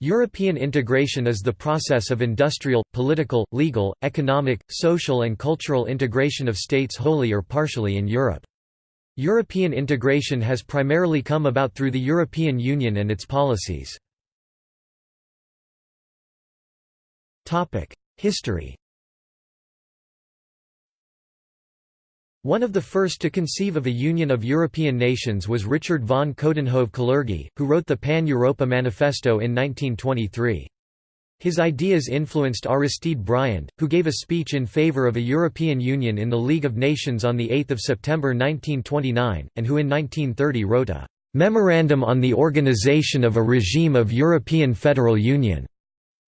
European integration is the process of industrial, political, legal, economic, social and cultural integration of states wholly or partially in Europe. European integration has primarily come about through the European Union and its policies. History One of the first to conceive of a union of European nations was Richard von Coudenhove-Kalergi, who wrote the Pan-Europa Manifesto in 1923. His ideas influenced Aristide Briand, who gave a speech in favor of a European Union in the League of Nations on 8 September 1929, and who in 1930 wrote a «Memorandum on the Organization of a Regime of European Federal Union»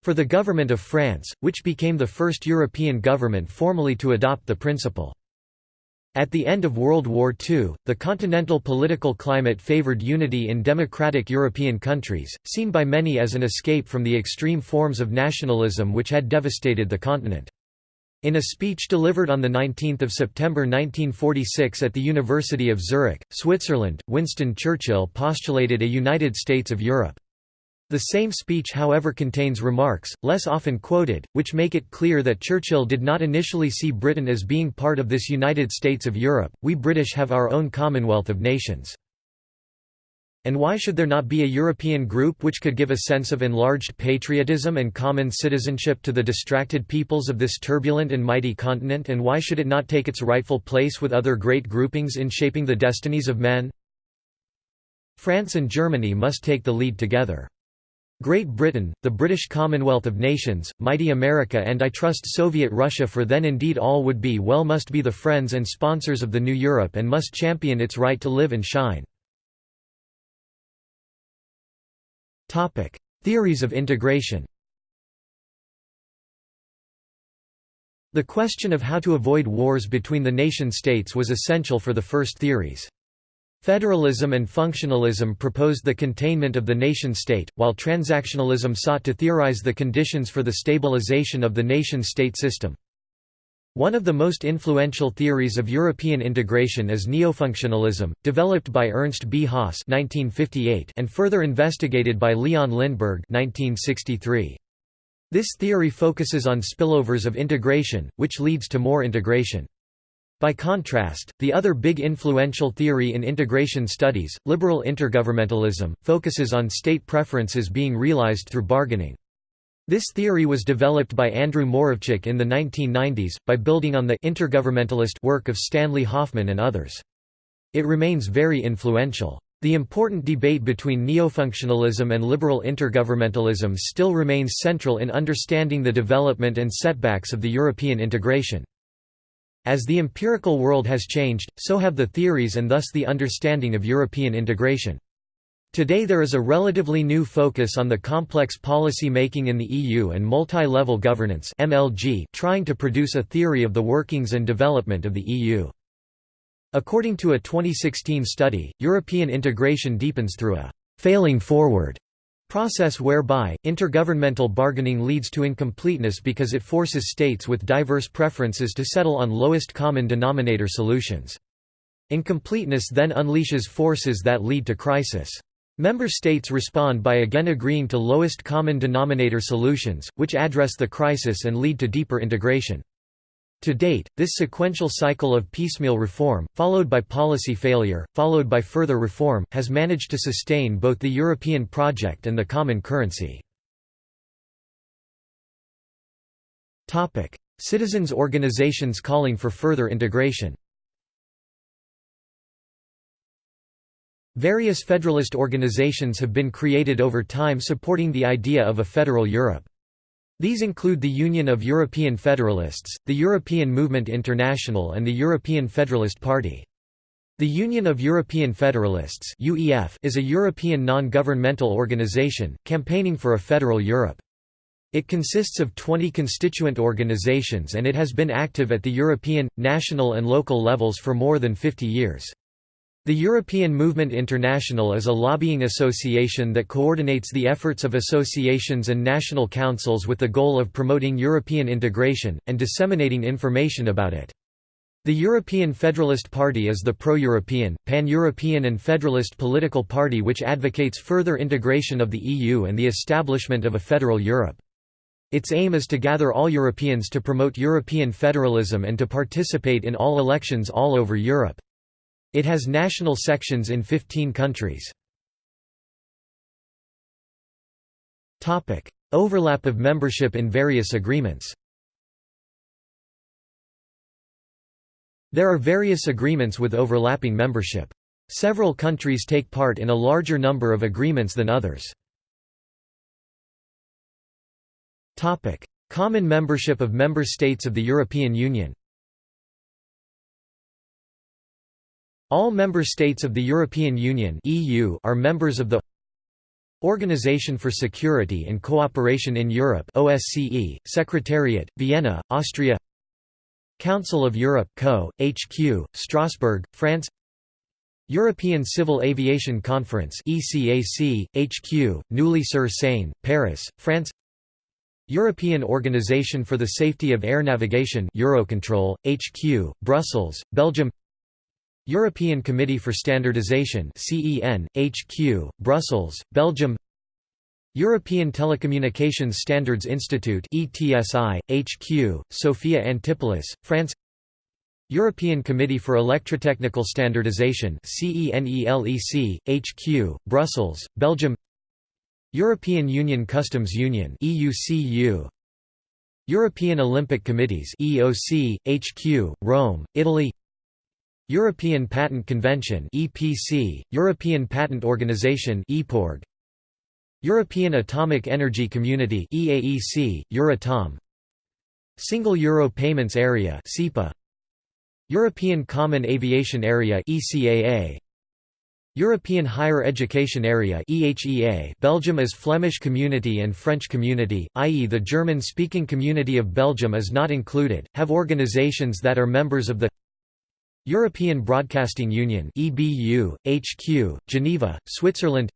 for the government of France, which became the first European government formally to adopt the principle. At the end of World War II, the continental political climate favored unity in democratic European countries, seen by many as an escape from the extreme forms of nationalism which had devastated the continent. In a speech delivered on 19 September 1946 at the University of Zurich, Switzerland, Winston Churchill postulated a United States of Europe. The same speech however contains remarks, less often quoted, which make it clear that Churchill did not initially see Britain as being part of this United States of Europe, we British have our own Commonwealth of Nations. And why should there not be a European group which could give a sense of enlarged patriotism and common citizenship to the distracted peoples of this turbulent and mighty continent and why should it not take its rightful place with other great groupings in shaping the destinies of men? France and Germany must take the lead together. Great Britain, the British Commonwealth of Nations, mighty America and I trust Soviet Russia for then indeed all would be well must be the friends and sponsors of the new Europe and must champion its right to live and shine. Theories of integration The question of how to avoid wars between the nation-states was essential for the first theories. Federalism and functionalism proposed the containment of the nation-state, while transactionalism sought to theorize the conditions for the stabilization of the nation-state system. One of the most influential theories of European integration is neofunctionalism, developed by Ernst B. Haas and further investigated by Leon Lindberg 1963. This theory focuses on spillovers of integration, which leads to more integration. By contrast, the other big influential theory in integration studies, liberal intergovernmentalism, focuses on state preferences being realized through bargaining. This theory was developed by Andrew Moravcsik in the 1990s, by building on the intergovernmentalist work of Stanley Hoffmann and others. It remains very influential. The important debate between neofunctionalism and liberal intergovernmentalism still remains central in understanding the development and setbacks of the European integration. As the empirical world has changed, so have the theories and thus the understanding of European integration. Today there is a relatively new focus on the complex policy making in the EU and multi-level governance MLG, trying to produce a theory of the workings and development of the EU. According to a 2016 study, European integration deepens through a «failing forward» Process whereby, intergovernmental bargaining leads to incompleteness because it forces states with diverse preferences to settle on lowest common denominator solutions. Incompleteness then unleashes forces that lead to crisis. Member states respond by again agreeing to lowest common denominator solutions, which address the crisis and lead to deeper integration. To date, this sequential cycle of piecemeal reform, followed by policy failure, followed by further reform, has managed to sustain both the European project and the common currency. Citizens' organizations calling for further integration Various federalist organizations have been created over time supporting the idea of a federal Europe. These include the Union of European Federalists, the European Movement International and the European Federalist Party. The Union of European Federalists is a European non-governmental organization, campaigning for a federal Europe. It consists of 20 constituent organizations and it has been active at the European, national and local levels for more than 50 years. The European Movement International is a lobbying association that coordinates the efforts of associations and national councils with the goal of promoting European integration, and disseminating information about it. The European Federalist Party is the pro-European, pan-European and federalist political party which advocates further integration of the EU and the establishment of a federal Europe. Its aim is to gather all Europeans to promote European federalism and to participate in all elections all over Europe. It has national sections in 15 countries. Overlap of membership in various agreements There are various agreements with overlapping membership. Several countries take part in a larger number of agreements than others. Common membership of member states of the European Union All member states of the European Union (EU) are members of the Organization for Security and Cooperation in Europe (OSCE), Secretariat, Vienna, Austria. Council of Europe (CO), HQ, Strasbourg, France. European Civil Aviation Conference (ECAC), HQ, Neuilly-sur-Seine, Paris, France. European Organization for the Safety of Air Navigation Eurocontrol, HQ, Brussels, Belgium European Committee for Standardization CEN, HQ, Brussels, Belgium European Telecommunications Standards Institute ETSI, HQ, Sophia Antipolis, France European Committee for Electrotechnical Standardization CENELEC, HQ, Brussels, Belgium European Union Customs Union EUCU European Olympic Committees EOC HQ Rome Italy European Patent Convention EPC European Patent Organization EPORG European Atomic Energy Community EAEC Euratom Single Euro Payments Area SEPA European Common Aviation Area ECAA European Higher Education Area EHEA Belgium as Flemish Community and French Community, i.e. the German-speaking community of Belgium is not included, have organizations that are members of the European Broadcasting Union EBU, HQ, Geneva, Switzerland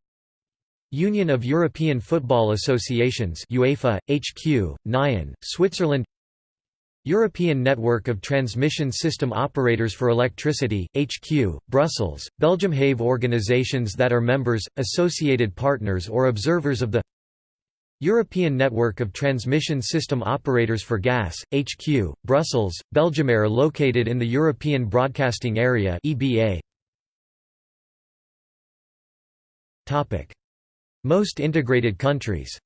Union of European Football Associations UEFA, HQ, Nyon, Switzerland European Network of Transmission System Operators for Electricity, HQ, Brussels, Belgium Have organizations that are members, associated partners or observers of the European Network of Transmission System Operators for Gas, HQ, Brussels, Belgium are located in the European Broadcasting Area EBA. Topic. Most integrated countries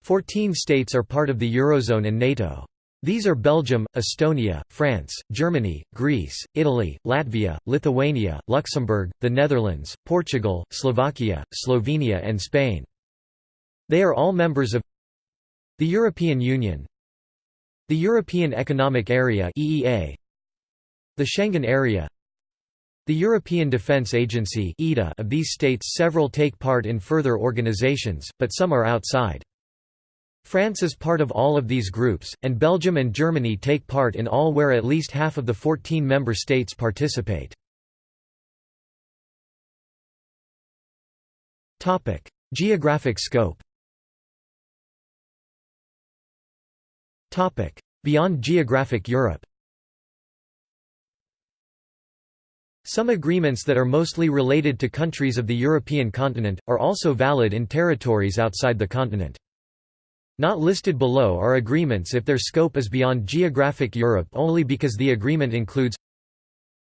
Fourteen states are part of the Eurozone and NATO. These are Belgium, Estonia, France, Germany, Greece, Italy, Latvia, Lithuania, Luxembourg, the Netherlands, Portugal, Slovakia, Slovenia and Spain. They are all members of the European Union the European Economic Area the Schengen Area the European Defence Agency of these states several take part in further organizations, but some are outside. France is part of all of these groups, and Belgium and Germany take part in all where at least half of the 14 member states participate. Geographic scope Beyond geographic Europe Some agreements that are mostly related to countries of the European continent, are also valid in territories outside the continent. Not listed below are agreements if their scope is beyond geographic Europe only because the agreement includes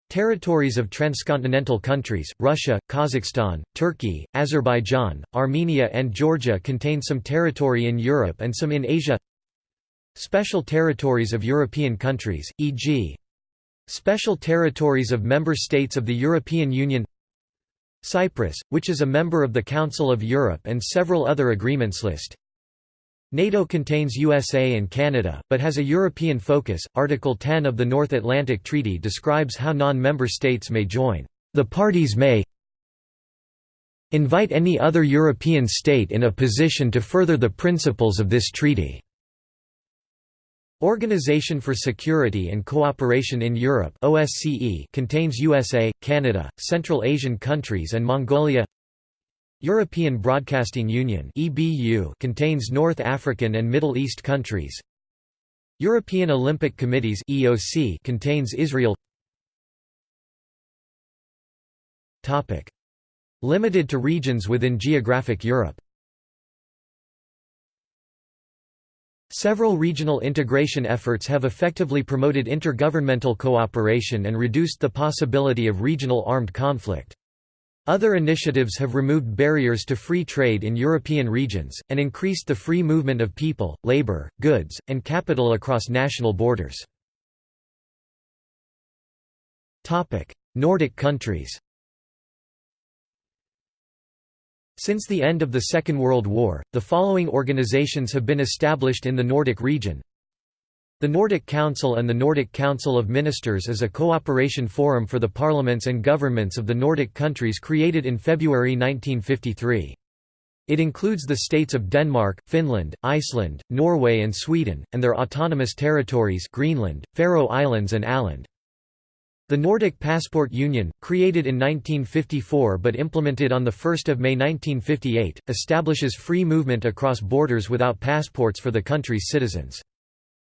Territories of transcontinental countries, Russia, Kazakhstan, Turkey, Azerbaijan, Armenia and Georgia contain some territory in Europe and some in Asia Special territories of European countries, e.g. Special territories of member states of the European Union Cyprus, which is a member of the Council of Europe and several other agreements list NATO contains USA and Canada, but has a European focus. Article 10 of the North Atlantic Treaty describes how non-member states may join. The parties may invite any other European state in a position to further the principles of this treaty. Organization for Security and Cooperation in Europe OSCE contains USA, Canada, Central Asian countries and Mongolia European Broadcasting Union contains North African and Middle East countries. European Olympic Committees contains Israel Limited to regions within geographic Europe Several regional integration efforts have effectively promoted intergovernmental cooperation and reduced the possibility of regional armed conflict. Other initiatives have removed barriers to free trade in European regions, and increased the free movement of people, labor, goods, and capital across national borders. Nordic countries Since the end of the Second World War, the following organizations have been established in the Nordic region. The Nordic Council and the Nordic Council of Ministers is a cooperation forum for the parliaments and governments of the Nordic countries created in February 1953. It includes the states of Denmark, Finland, Iceland, Norway and Sweden, and their autonomous territories Greenland, Faroe Islands and Åland. The Nordic Passport Union, created in 1954 but implemented on 1 May 1958, establishes free movement across borders without passports for the country's citizens.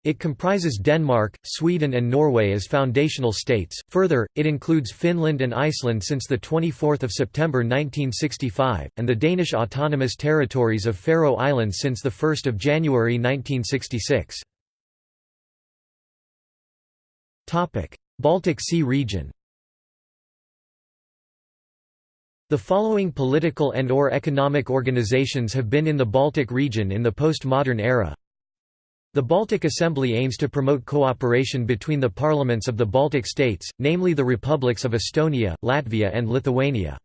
It comprises Denmark, Sweden and Norway as foundational states. Further, it includes Finland and Iceland since the 24th of September 1965 and the Danish autonomous territories of Faroe Islands since the 1st of January 1966. Topic: Baltic Sea region The following political and or economic organizations have been in the Baltic region in the postmodern era. The Baltic Assembly aims to promote cooperation between the parliaments of the Baltic states, namely the republics of Estonia, Latvia and Lithuania.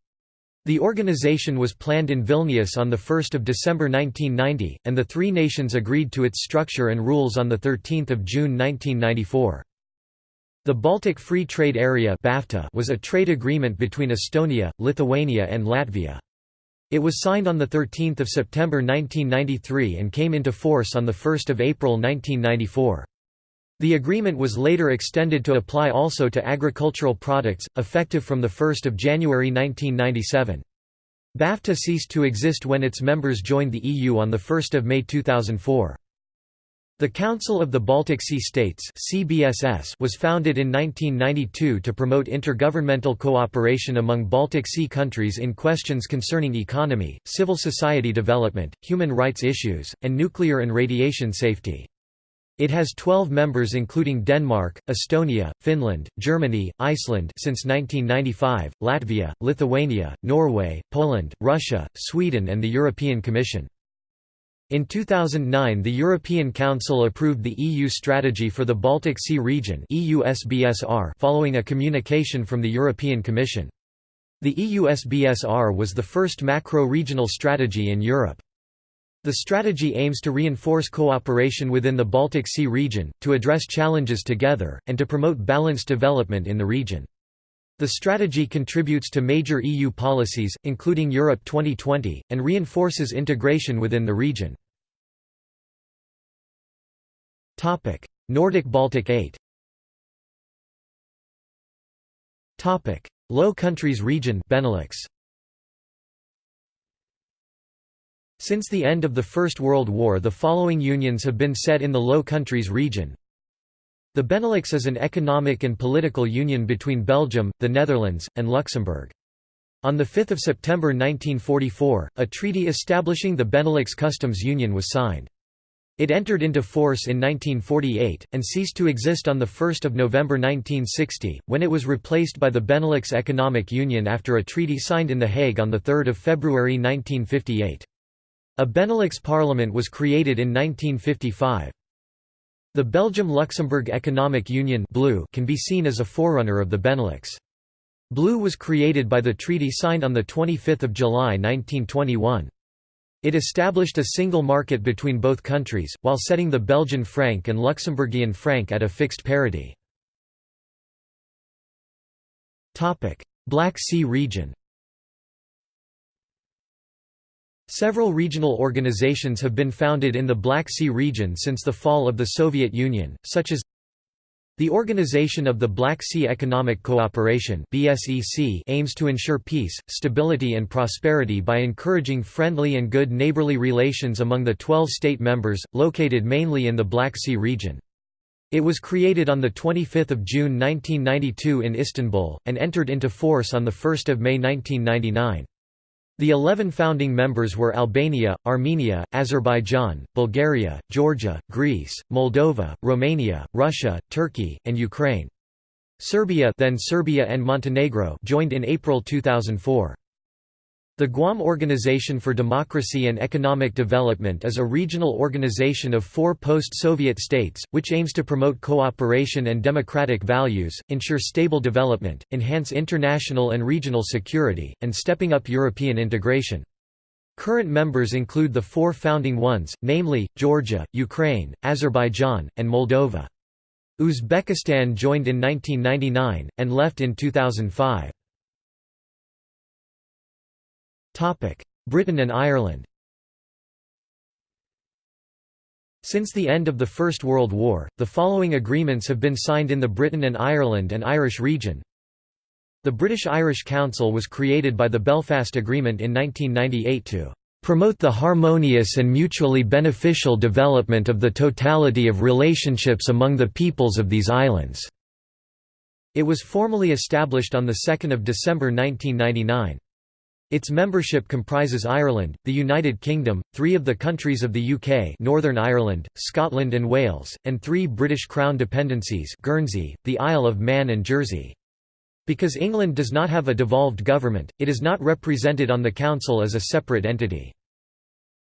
The organization was planned in Vilnius on 1 December 1990, and the three nations agreed to its structure and rules on 13 June 1994. The Baltic Free Trade Area was a trade agreement between Estonia, Lithuania and Latvia. It was signed on 13 September 1993 and came into force on 1 April 1994. The agreement was later extended to apply also to agricultural products, effective from 1 January 1997. BAFTA ceased to exist when its members joined the EU on 1 May 2004. The Council of the Baltic Sea States CBSS was founded in 1992 to promote intergovernmental cooperation among Baltic Sea countries in questions concerning economy, civil society development, human rights issues, and nuclear and radiation safety. It has 12 members including Denmark, Estonia, Finland, Germany, Iceland since 1995, Latvia, Lithuania, Norway, Poland, Russia, Sweden and the European Commission. In 2009 the European Council approved the EU Strategy for the Baltic Sea Region following a communication from the European Commission. The EUSBSR was the first macro-regional strategy in Europe. The strategy aims to reinforce cooperation within the Baltic Sea region, to address challenges together, and to promote balanced development in the region. The strategy contributes to major EU policies, including Europe 2020, and reinforces integration within the region. Nordic Baltic 8 Low Countries region Benelux Since the end of the First World War the following unions have been set in the Low Countries region the Benelux is an economic and political union between Belgium, the Netherlands, and Luxembourg. On 5 September 1944, a treaty establishing the Benelux Customs Union was signed. It entered into force in 1948, and ceased to exist on 1 November 1960, when it was replaced by the Benelux Economic Union after a treaty signed in The Hague on 3 February 1958. A Benelux parliament was created in 1955. The Belgium-Luxembourg Economic Union can be seen as a forerunner of the Benelux. BLEU was created by the treaty signed on 25 July 1921. It established a single market between both countries, while setting the Belgian franc and Luxembourgian franc at a fixed parity. Black Sea region Several regional organizations have been founded in the Black Sea region since the fall of the Soviet Union, such as the Organization of the Black Sea Economic Cooperation aims to ensure peace, stability and prosperity by encouraging friendly and good neighborly relations among the 12 state members, located mainly in the Black Sea region. It was created on 25 June 1992 in Istanbul, and entered into force on 1 May 1999. The eleven founding members were Albania, Armenia, Azerbaijan, Bulgaria, Georgia, Greece, Moldova, Romania, Russia, Turkey, and Ukraine. Serbia then Serbia and Montenegro joined in April 2004. The Guam Organization for Democracy and Economic Development is a regional organization of four post-Soviet states, which aims to promote cooperation and democratic values, ensure stable development, enhance international and regional security, and stepping up European integration. Current members include the four founding ones, namely, Georgia, Ukraine, Azerbaijan, and Moldova. Uzbekistan joined in 1999, and left in 2005. Britain and Ireland Since the end of the First World War, the following agreements have been signed in the Britain and Ireland and Irish region. The British-Irish Council was created by the Belfast Agreement in 1998 to "...promote the harmonious and mutually beneficial development of the totality of relationships among the peoples of these islands." It was formally established on 2 December 1999. Its membership comprises Ireland, the United Kingdom, three of the countries of the UK Northern Ireland, Scotland and Wales, and three British Crown dependencies Guernsey, the Isle of Man and Jersey. Because England does not have a devolved government, it is not represented on the Council as a separate entity.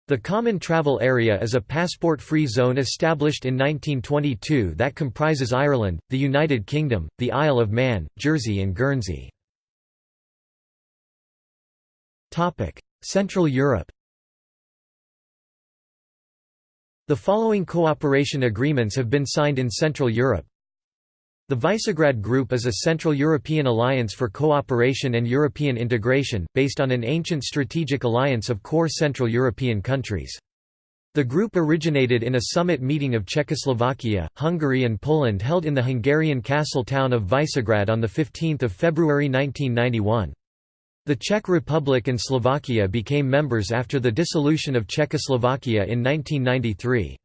The Common Travel Area is a passport-free zone established in 1922 that comprises Ireland, the United Kingdom, the Isle of Man, Jersey and Guernsey. Central Europe The following cooperation agreements have been signed in Central Europe. The Visegrad Group is a Central European alliance for cooperation and European integration, based on an ancient strategic alliance of core Central European countries. The group originated in a summit meeting of Czechoslovakia, Hungary and Poland held in the Hungarian castle town of Visegrad on 15 February 1991. The Czech Republic and Slovakia became members after the dissolution of Czechoslovakia in 1993.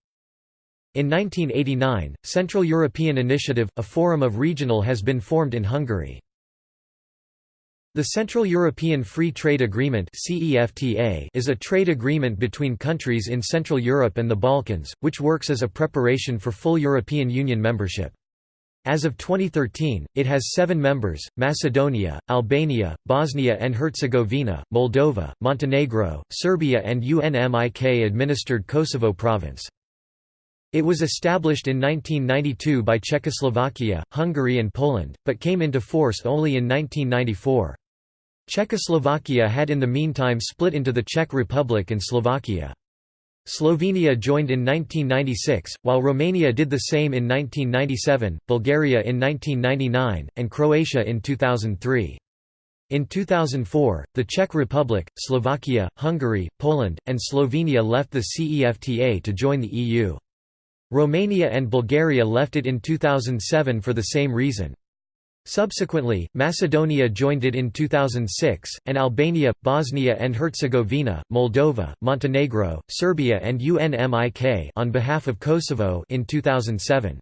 In 1989, Central European Initiative, a forum of regional has been formed in Hungary. The Central European Free Trade Agreement is a trade agreement between countries in Central Europe and the Balkans, which works as a preparation for full European Union membership. As of 2013, it has seven members, Macedonia, Albania, Bosnia and Herzegovina, Moldova, Montenegro, Serbia and UNMIK-administered Kosovo province. It was established in 1992 by Czechoslovakia, Hungary and Poland, but came into force only in 1994. Czechoslovakia had in the meantime split into the Czech Republic and Slovakia. Slovenia joined in 1996, while Romania did the same in 1997, Bulgaria in 1999, and Croatia in 2003. In 2004, the Czech Republic, Slovakia, Hungary, Poland, and Slovenia left the CEFTA to join the EU. Romania and Bulgaria left it in 2007 for the same reason. Subsequently, Macedonia joined it in 2006, and Albania, Bosnia and Herzegovina, Moldova, Montenegro, Serbia and UNMIK on behalf of Kosovo in 2007.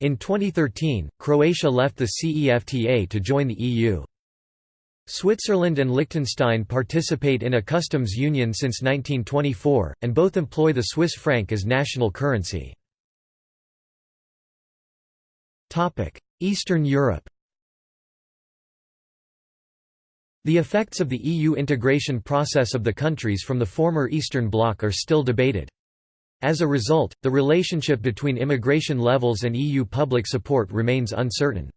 In 2013, Croatia left the CEFTA to join the EU. Switzerland and Liechtenstein participate in a customs union since 1924, and both employ the Swiss franc as national currency. Eastern Europe The effects of the EU integration process of the countries from the former Eastern Bloc are still debated. As a result, the relationship between immigration levels and EU public support remains uncertain.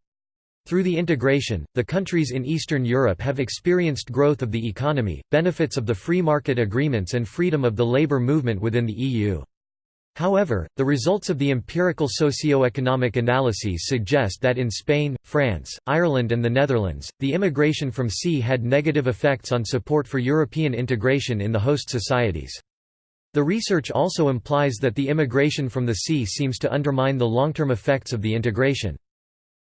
Through the integration, the countries in Eastern Europe have experienced growth of the economy, benefits of the free market agreements and freedom of the labour movement within the EU. However, the results of the empirical socio-economic analyses suggest that in Spain, France, Ireland and the Netherlands, the immigration from CEE had negative effects on support for European integration in the host societies. The research also implies that the immigration from the CEE seems to undermine the long-term effects of the integration.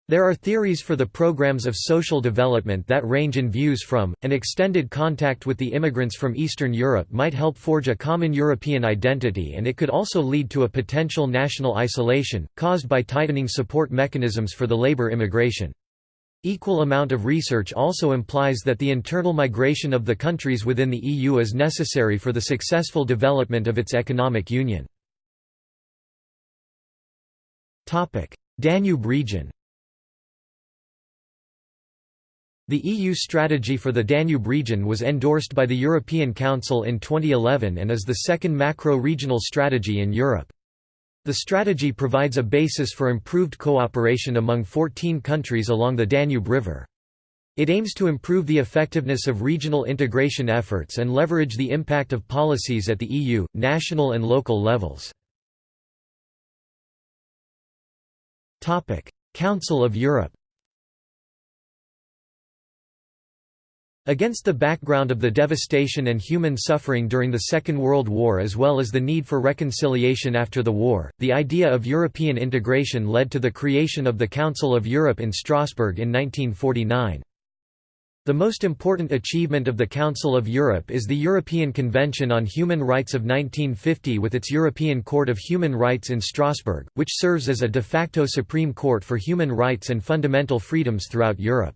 There are theories for the programs of social development that range in views from, an extended contact with the immigrants from Eastern Europe might help forge a common European identity and it could also lead to a potential national isolation, caused by tightening support mechanisms for the labor immigration. Equal amount of research also implies that the internal migration of the countries within the EU is necessary for the successful development of its economic union. Danube region The EU strategy for the Danube region was endorsed by the European Council in 2011 and is the second macro-regional strategy in Europe. The strategy provides a basis for improved cooperation among 14 countries along the Danube River. It aims to improve the effectiveness of regional integration efforts and leverage the impact of policies at the EU, national and local levels. Council of Europe Against the background of the devastation and human suffering during the Second World War as well as the need for reconciliation after the war, the idea of European integration led to the creation of the Council of Europe in Strasbourg in 1949. The most important achievement of the Council of Europe is the European Convention on Human Rights of 1950 with its European Court of Human Rights in Strasbourg, which serves as a de facto Supreme Court for human rights and fundamental freedoms throughout Europe.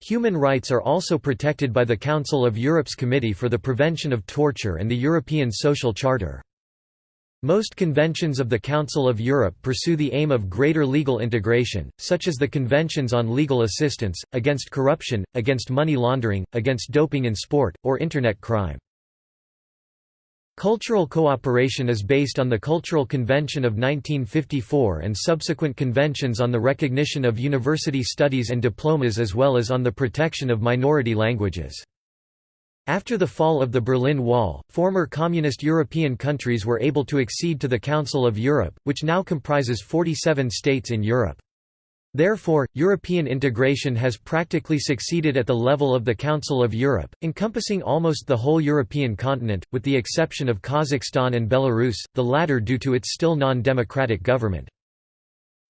Human rights are also protected by the Council of Europe's Committee for the Prevention of Torture and the European Social Charter. Most conventions of the Council of Europe pursue the aim of greater legal integration, such as the Conventions on Legal Assistance, against corruption, against money laundering, against doping in sport, or Internet crime. Cultural cooperation is based on the Cultural Convention of 1954 and subsequent conventions on the recognition of university studies and diplomas as well as on the protection of minority languages. After the fall of the Berlin Wall, former communist European countries were able to accede to the Council of Europe, which now comprises 47 states in Europe. Therefore, European integration has practically succeeded at the level of the Council of Europe, encompassing almost the whole European continent, with the exception of Kazakhstan and Belarus, the latter due to its still non-democratic government.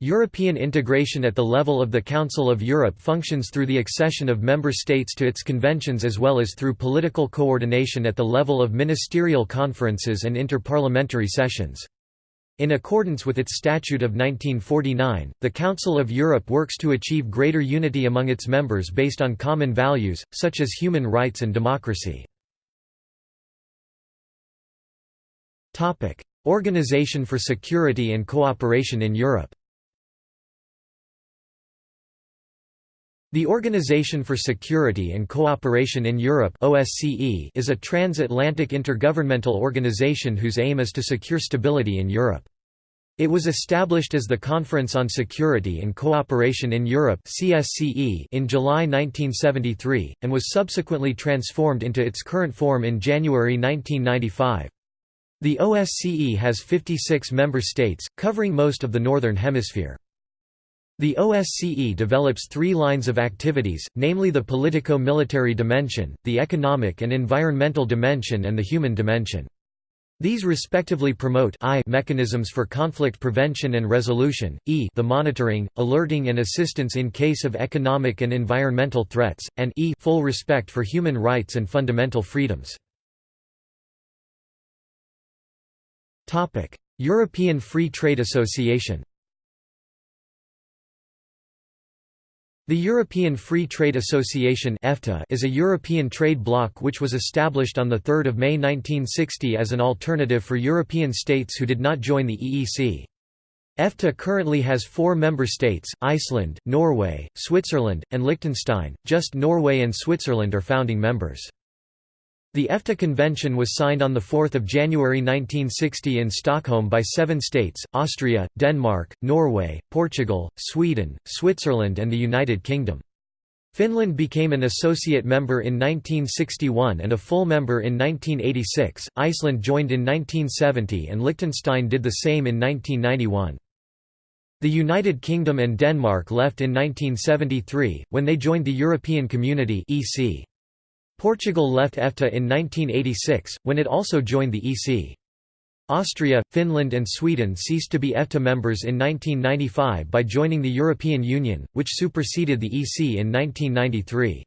European integration at the level of the Council of Europe functions through the accession of member states to its conventions as well as through political coordination at the level of ministerial conferences and interparliamentary sessions. In accordance with its Statute of 1949, the Council of Europe works to achieve greater unity among its members based on common values, such as human rights and democracy. Organization for Security and Cooperation in Europe The Organization for Security and Cooperation in Europe OSCE is a transatlantic intergovernmental organization whose aim is to secure stability in Europe. It was established as the Conference on Security and Cooperation in Europe CSCE in July 1973, and was subsequently transformed into its current form in January 1995. The OSCE has 56 member states, covering most of the Northern Hemisphere. The OSCE develops three lines of activities, namely the politico-military dimension, the economic and environmental dimension and the human dimension. These respectively promote I mechanisms for conflict prevention and resolution, E the monitoring, alerting and assistance in case of economic and environmental threats, and E full respect for human rights and fundamental freedoms. European Free Trade Association The European Free Trade Association is a European trade bloc which was established on 3 May 1960 as an alternative for European states who did not join the EEC. EFTA currently has four member states, Iceland, Norway, Switzerland, and Liechtenstein, just Norway and Switzerland are founding members. The EFTA Convention was signed on 4 January 1960 in Stockholm by seven states, Austria, Denmark, Norway, Portugal, Sweden, Switzerland and the United Kingdom. Finland became an associate member in 1961 and a full member in 1986, Iceland joined in 1970 and Liechtenstein did the same in 1991. The United Kingdom and Denmark left in 1973, when they joined the European Community EC. Portugal left EFTA in 1986, when it also joined the EC. Austria, Finland and Sweden ceased to be EFTA members in 1995 by joining the European Union, which superseded the EC in 1993.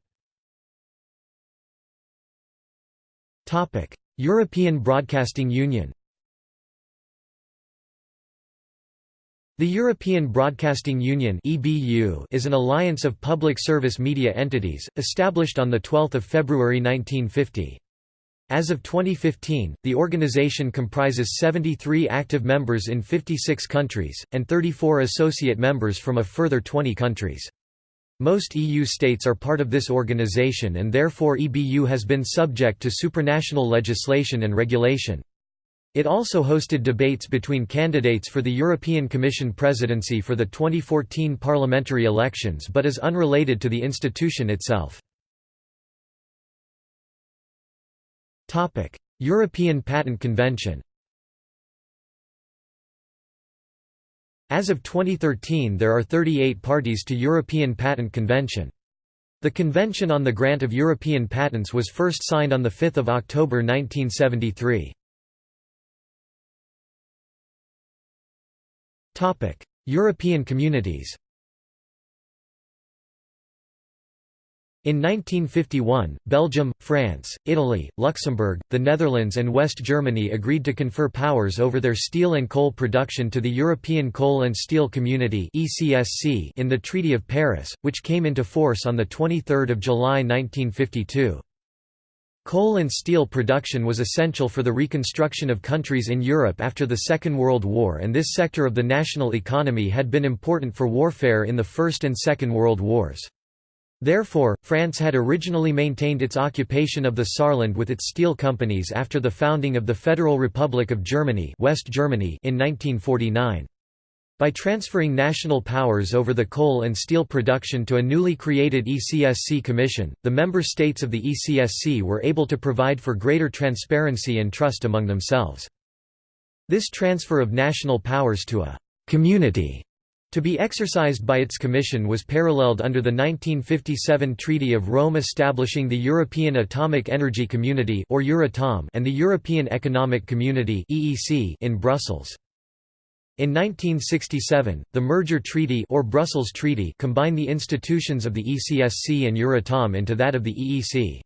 European Broadcasting Union The European Broadcasting Union is an alliance of public service media entities, established on 12 February 1950. As of 2015, the organization comprises 73 active members in 56 countries, and 34 associate members from a further 20 countries. Most EU states are part of this organization and therefore EBU has been subject to supranational legislation and regulation. It also hosted debates between candidates for the European Commission presidency for the 2014 parliamentary elections but is unrelated to the institution itself. European Patent Convention As of 2013 there are 38 parties to European Patent Convention. The Convention on the Grant of European Patents was first signed on 5 October 1973. European communities In 1951, Belgium, France, Italy, Luxembourg, the Netherlands and West Germany agreed to confer powers over their steel and coal production to the European Coal and Steel Community in the Treaty of Paris, which came into force on 23 July 1952. Coal and steel production was essential for the reconstruction of countries in Europe after the Second World War and this sector of the national economy had been important for warfare in the First and Second World Wars. Therefore, France had originally maintained its occupation of the Saarland with its steel companies after the founding of the Federal Republic of Germany, West Germany in 1949. By transferring national powers over the coal and steel production to a newly created ECSC Commission, the member states of the ECSC were able to provide for greater transparency and trust among themselves. This transfer of national powers to a «community» To be exercised by its commission was paralleled under the 1957 Treaty of Rome establishing the European Atomic Energy Community or Euratom and the European Economic Community in Brussels. In 1967, the Merger Treaty or Brussels Treaty combined the institutions of the ECSC and Euratom into that of the EEC.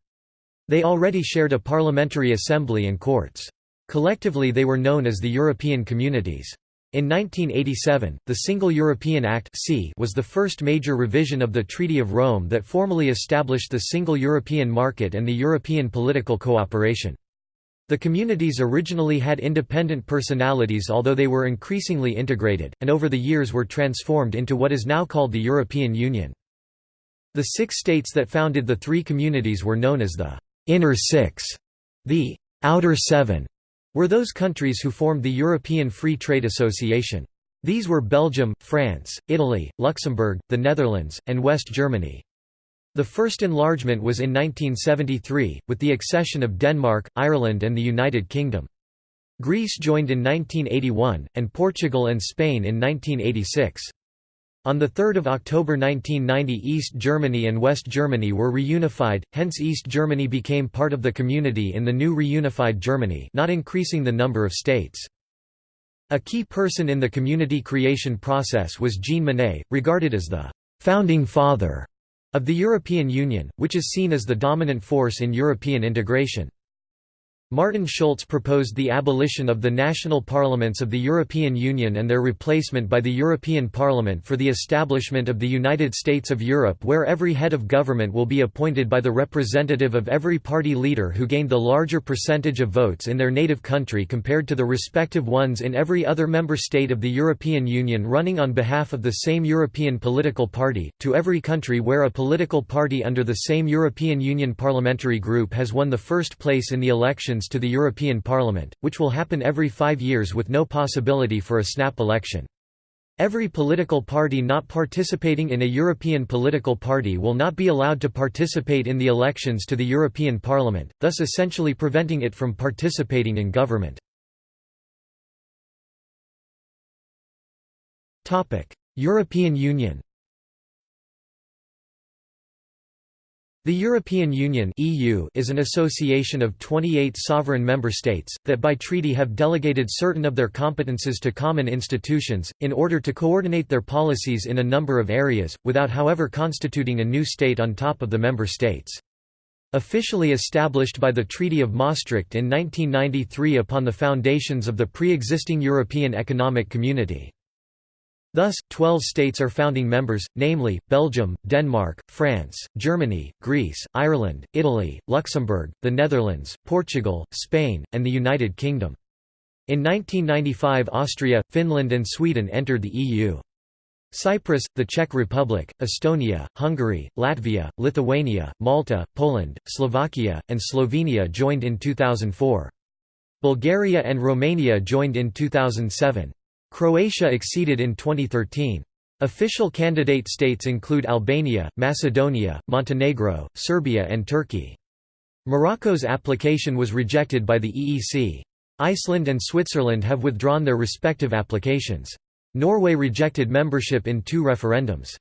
They already shared a parliamentary assembly and courts. Collectively they were known as the European Communities. In 1987, the Single European Act was the first major revision of the Treaty of Rome that formally established the Single European Market and the European political cooperation. The communities originally had independent personalities although they were increasingly integrated, and over the years were transformed into what is now called the European Union. The six states that founded the three communities were known as the «Inner Six», the «Outer Seven», were those countries who formed the European Free Trade Association. These were Belgium, France, Italy, Luxembourg, the Netherlands, and West Germany. The first enlargement was in 1973, with the accession of Denmark, Ireland and the United Kingdom. Greece joined in 1981, and Portugal and Spain in 1986. On 3 October 1990 East Germany and West Germany were reunified, hence East Germany became part of the community in the new reunified Germany not increasing the number of states. A key person in the community creation process was Jean Monnet, regarded as the «founding father» of the European Union, which is seen as the dominant force in European integration. Martin Schulz proposed the abolition of the national parliaments of the European Union and their replacement by the European Parliament for the establishment of the United States of Europe where every head of government will be appointed by the representative of every party leader who gained the larger percentage of votes in their native country compared to the respective ones in every other member state of the European Union running on behalf of the same European political party, to every country where a political party under the same European Union parliamentary group has won the first place in the election elections to the European Parliament, which will happen every five years with no possibility for a snap election. Every political party not participating in a European political party will not be allowed to participate in the elections to the European Parliament, thus essentially preventing it from participating in government. European Union The European Union (EU) is an association of 28 sovereign member states that by treaty have delegated certain of their competences to common institutions in order to coordinate their policies in a number of areas without however constituting a new state on top of the member states. Officially established by the Treaty of Maastricht in 1993 upon the foundations of the pre-existing European Economic Community. Thus, twelve states are founding members, namely, Belgium, Denmark, France, Germany, Greece, Ireland, Italy, Luxembourg, the Netherlands, Portugal, Spain, and the United Kingdom. In 1995 Austria, Finland and Sweden entered the EU. Cyprus, the Czech Republic, Estonia, Hungary, Latvia, Lithuania, Malta, Poland, Slovakia, and Slovenia joined in 2004. Bulgaria and Romania joined in 2007. Croatia exceeded in 2013. Official candidate states include Albania, Macedonia, Montenegro, Serbia and Turkey. Morocco's application was rejected by the EEC. Iceland and Switzerland have withdrawn their respective applications. Norway rejected membership in two referendums.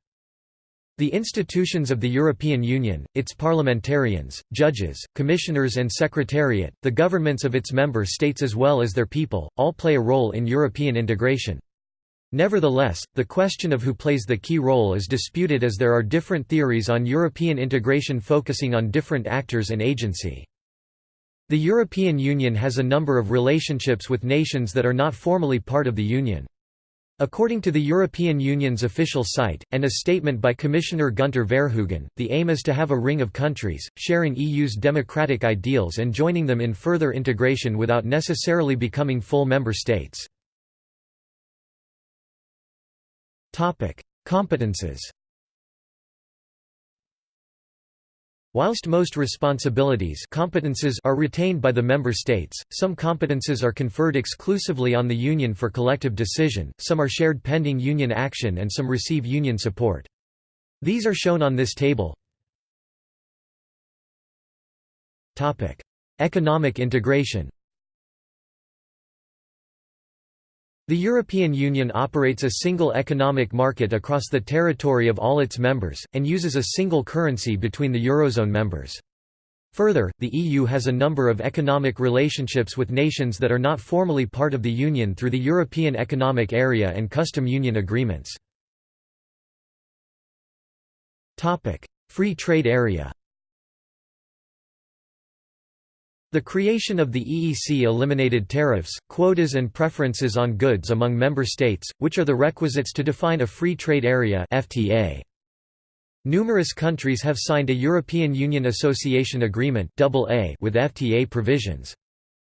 The institutions of the European Union, its parliamentarians, judges, commissioners and secretariat, the governments of its member states as well as their people, all play a role in European integration. Nevertheless, the question of who plays the key role is disputed as there are different theories on European integration focusing on different actors and agency. The European Union has a number of relationships with nations that are not formally part of the Union. According to the European Union's official site, and a statement by Commissioner Günter Verheugen, the aim is to have a ring of countries, sharing EU's democratic ideals and joining them in further integration without necessarily becoming full member states. Competences Whilst most responsibilities competences are retained by the member states, some competences are conferred exclusively on the Union for collective decision, some are shared pending Union action and some receive Union support. These are shown on this table. Economic integration The European Union operates a single economic market across the territory of all its members, and uses a single currency between the Eurozone members. Further, the EU has a number of economic relationships with nations that are not formally part of the Union through the European Economic Area and Custom Union agreements. Free trade area The creation of the EEC eliminated tariffs, quotas and preferences on goods among member states, which are the requisites to define a free trade area FTA. Numerous countries have signed a European Union Association Agreement with FTA provisions.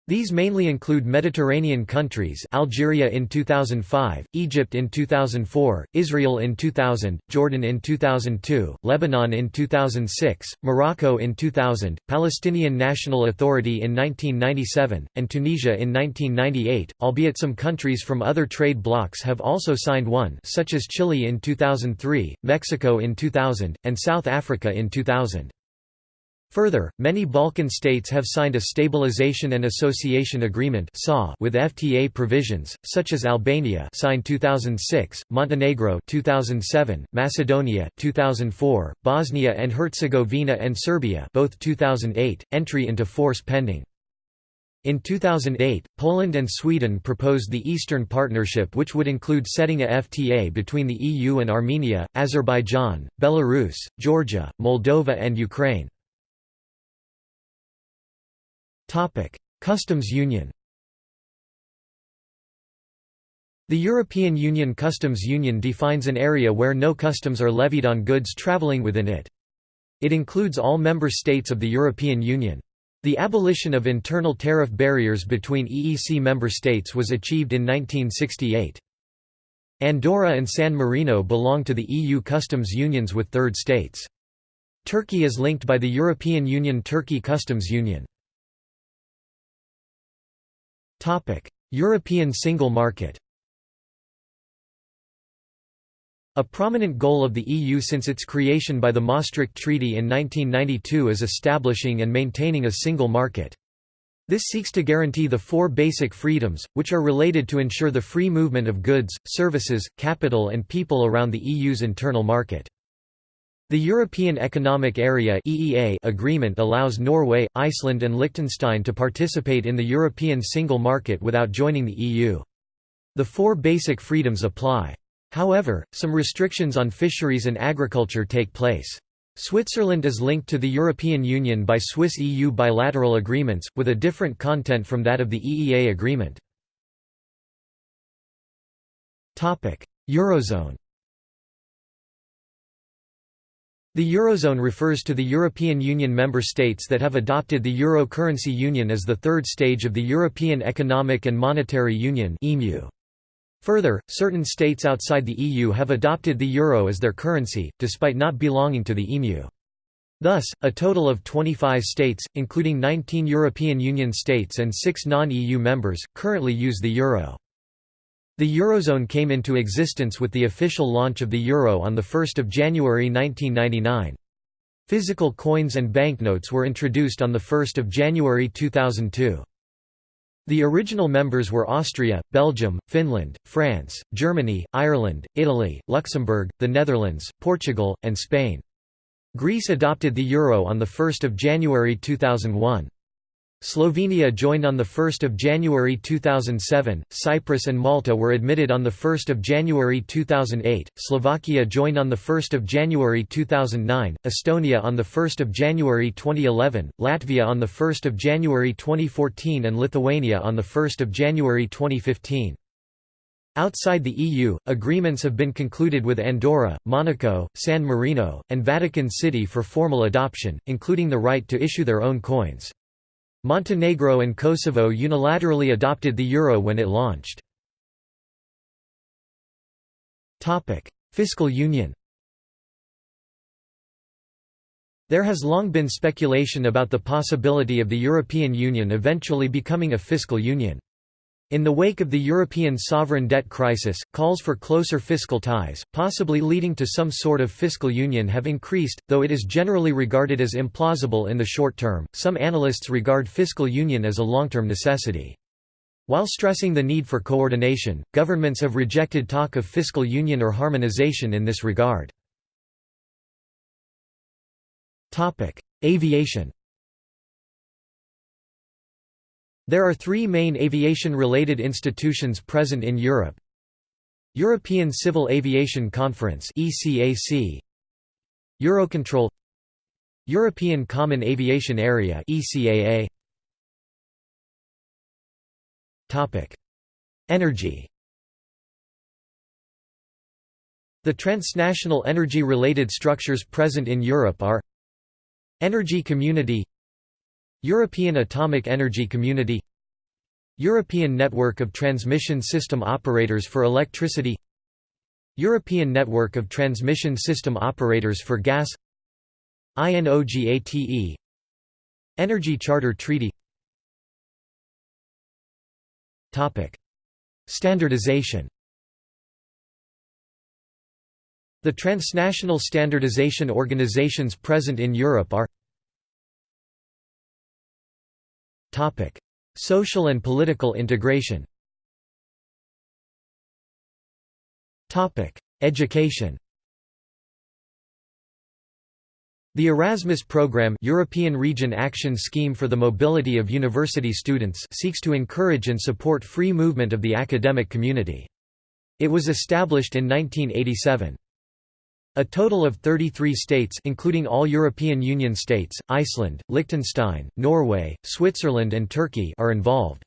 These mainly include Mediterranean countries Algeria in 2005, Egypt in 2004, Israel in 2000, Jordan in 2002, Lebanon in 2006, Morocco in 2000, Palestinian National Authority in 1997, and Tunisia in 1998, albeit some countries from other trade blocs have also signed one such as Chile in 2003, Mexico in 2000, and South Africa in 2000. Further, many Balkan states have signed a Stabilization and Association Agreement with FTA provisions, such as Albania signed 2006, Montenegro 2007, Macedonia 2004, Bosnia and Herzegovina and Serbia both 2008, entry into force pending. In 2008, Poland and Sweden proposed the Eastern Partnership which would include setting a FTA between the EU and Armenia, Azerbaijan, Belarus, Georgia, Moldova and Ukraine. Topic: Customs Union. The European Union Customs Union defines an area where no customs are levied on goods travelling within it. It includes all member states of the European Union. The abolition of internal tariff barriers between EEC member states was achieved in 1968. Andorra and San Marino belong to the EU customs unions with third states. Turkey is linked by the European Union Turkey Customs Union. European single market A prominent goal of the EU since its creation by the Maastricht Treaty in 1992 is establishing and maintaining a single market. This seeks to guarantee the four basic freedoms, which are related to ensure the free movement of goods, services, capital and people around the EU's internal market. The European Economic Area (EEA) agreement allows Norway, Iceland and Liechtenstein to participate in the European single market without joining the EU. The four basic freedoms apply. However, some restrictions on fisheries and agriculture take place. Switzerland is linked to the European Union by Swiss-EU bilateral agreements, with a different content from that of the EEA agreement. Eurozone The Eurozone refers to the European Union member states that have adopted the Euro currency union as the third stage of the European Economic and Monetary Union Further, certain states outside the EU have adopted the euro as their currency, despite not belonging to the EMU. Thus, a total of 25 states, including 19 European Union states and 6 non-EU members, currently use the euro. The Eurozone came into existence with the official launch of the euro on 1 January 1999. Physical coins and banknotes were introduced on 1 January 2002. The original members were Austria, Belgium, Finland, France, Germany, Ireland, Italy, Luxembourg, the Netherlands, Portugal, and Spain. Greece adopted the euro on 1 January 2001. Slovenia joined on 1 January 2007, Cyprus and Malta were admitted on 1 January 2008, Slovakia joined on 1 January 2009, Estonia on 1 January 2011, Latvia on 1 January 2014 and Lithuania on 1 January 2015. Outside the EU, agreements have been concluded with Andorra, Monaco, San Marino, and Vatican City for formal adoption, including the right to issue their own coins. Montenegro and Kosovo unilaterally adopted the euro when it launched. Fiscal union There has long been speculation about the possibility of the European Union eventually becoming a fiscal union. In the wake of the European sovereign debt crisis, calls for closer fiscal ties, possibly leading to some sort of fiscal union have increased, though it is generally regarded as implausible in the short term. Some analysts regard fiscal union as a long-term necessity. While stressing the need for coordination, governments have rejected talk of fiscal union or harmonization in this regard. Aviation There are three main aviation-related institutions present in Europe. European Civil Aviation Conference ECAC Eurocontrol. European Common Aviation Area ECAA Topic. Energy. The transnational energy-related structures present in Europe are Energy Community European Atomic Energy Community European Network of Transmission System Operators for Electricity European Network of Transmission System Operators for Gas INOGATE Energy Charter Treaty. Standardization. The transnational standardization organizations present in Europe are Social and political integration Education The Erasmus Programme European Region Action Scheme for the Mobility of University Students seeks to encourage and support free movement of the academic community. It was established in 1987. A total of 33 states including all European Union states, Iceland, Liechtenstein, Norway, Switzerland and Turkey are involved.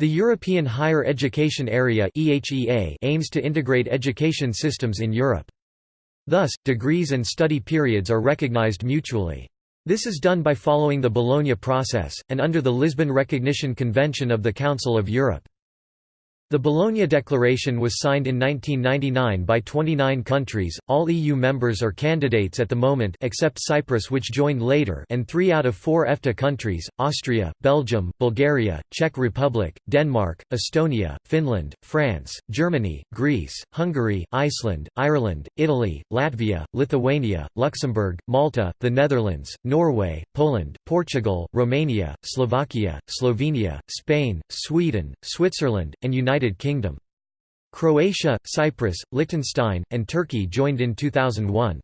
The European Higher Education Area aims to integrate education systems in Europe. Thus, degrees and study periods are recognized mutually. This is done by following the Bologna process, and under the Lisbon Recognition Convention of the Council of Europe. The Bologna Declaration was signed in 1999 by 29 countries, all EU members or candidates at the moment except Cyprus which joined later and three out of four EFTA countries, Austria, Belgium, Bulgaria, Czech Republic, Denmark, Estonia, Finland, France, Germany, Greece, Hungary, Iceland, Ireland, Italy, Latvia, Lithuania, Luxembourg, Malta, the Netherlands, Norway, Poland, Portugal, Romania, Slovakia, Slovenia, Spain, Sweden, Switzerland, and United United Kingdom. Croatia, Cyprus, Liechtenstein, and Turkey joined in 2001.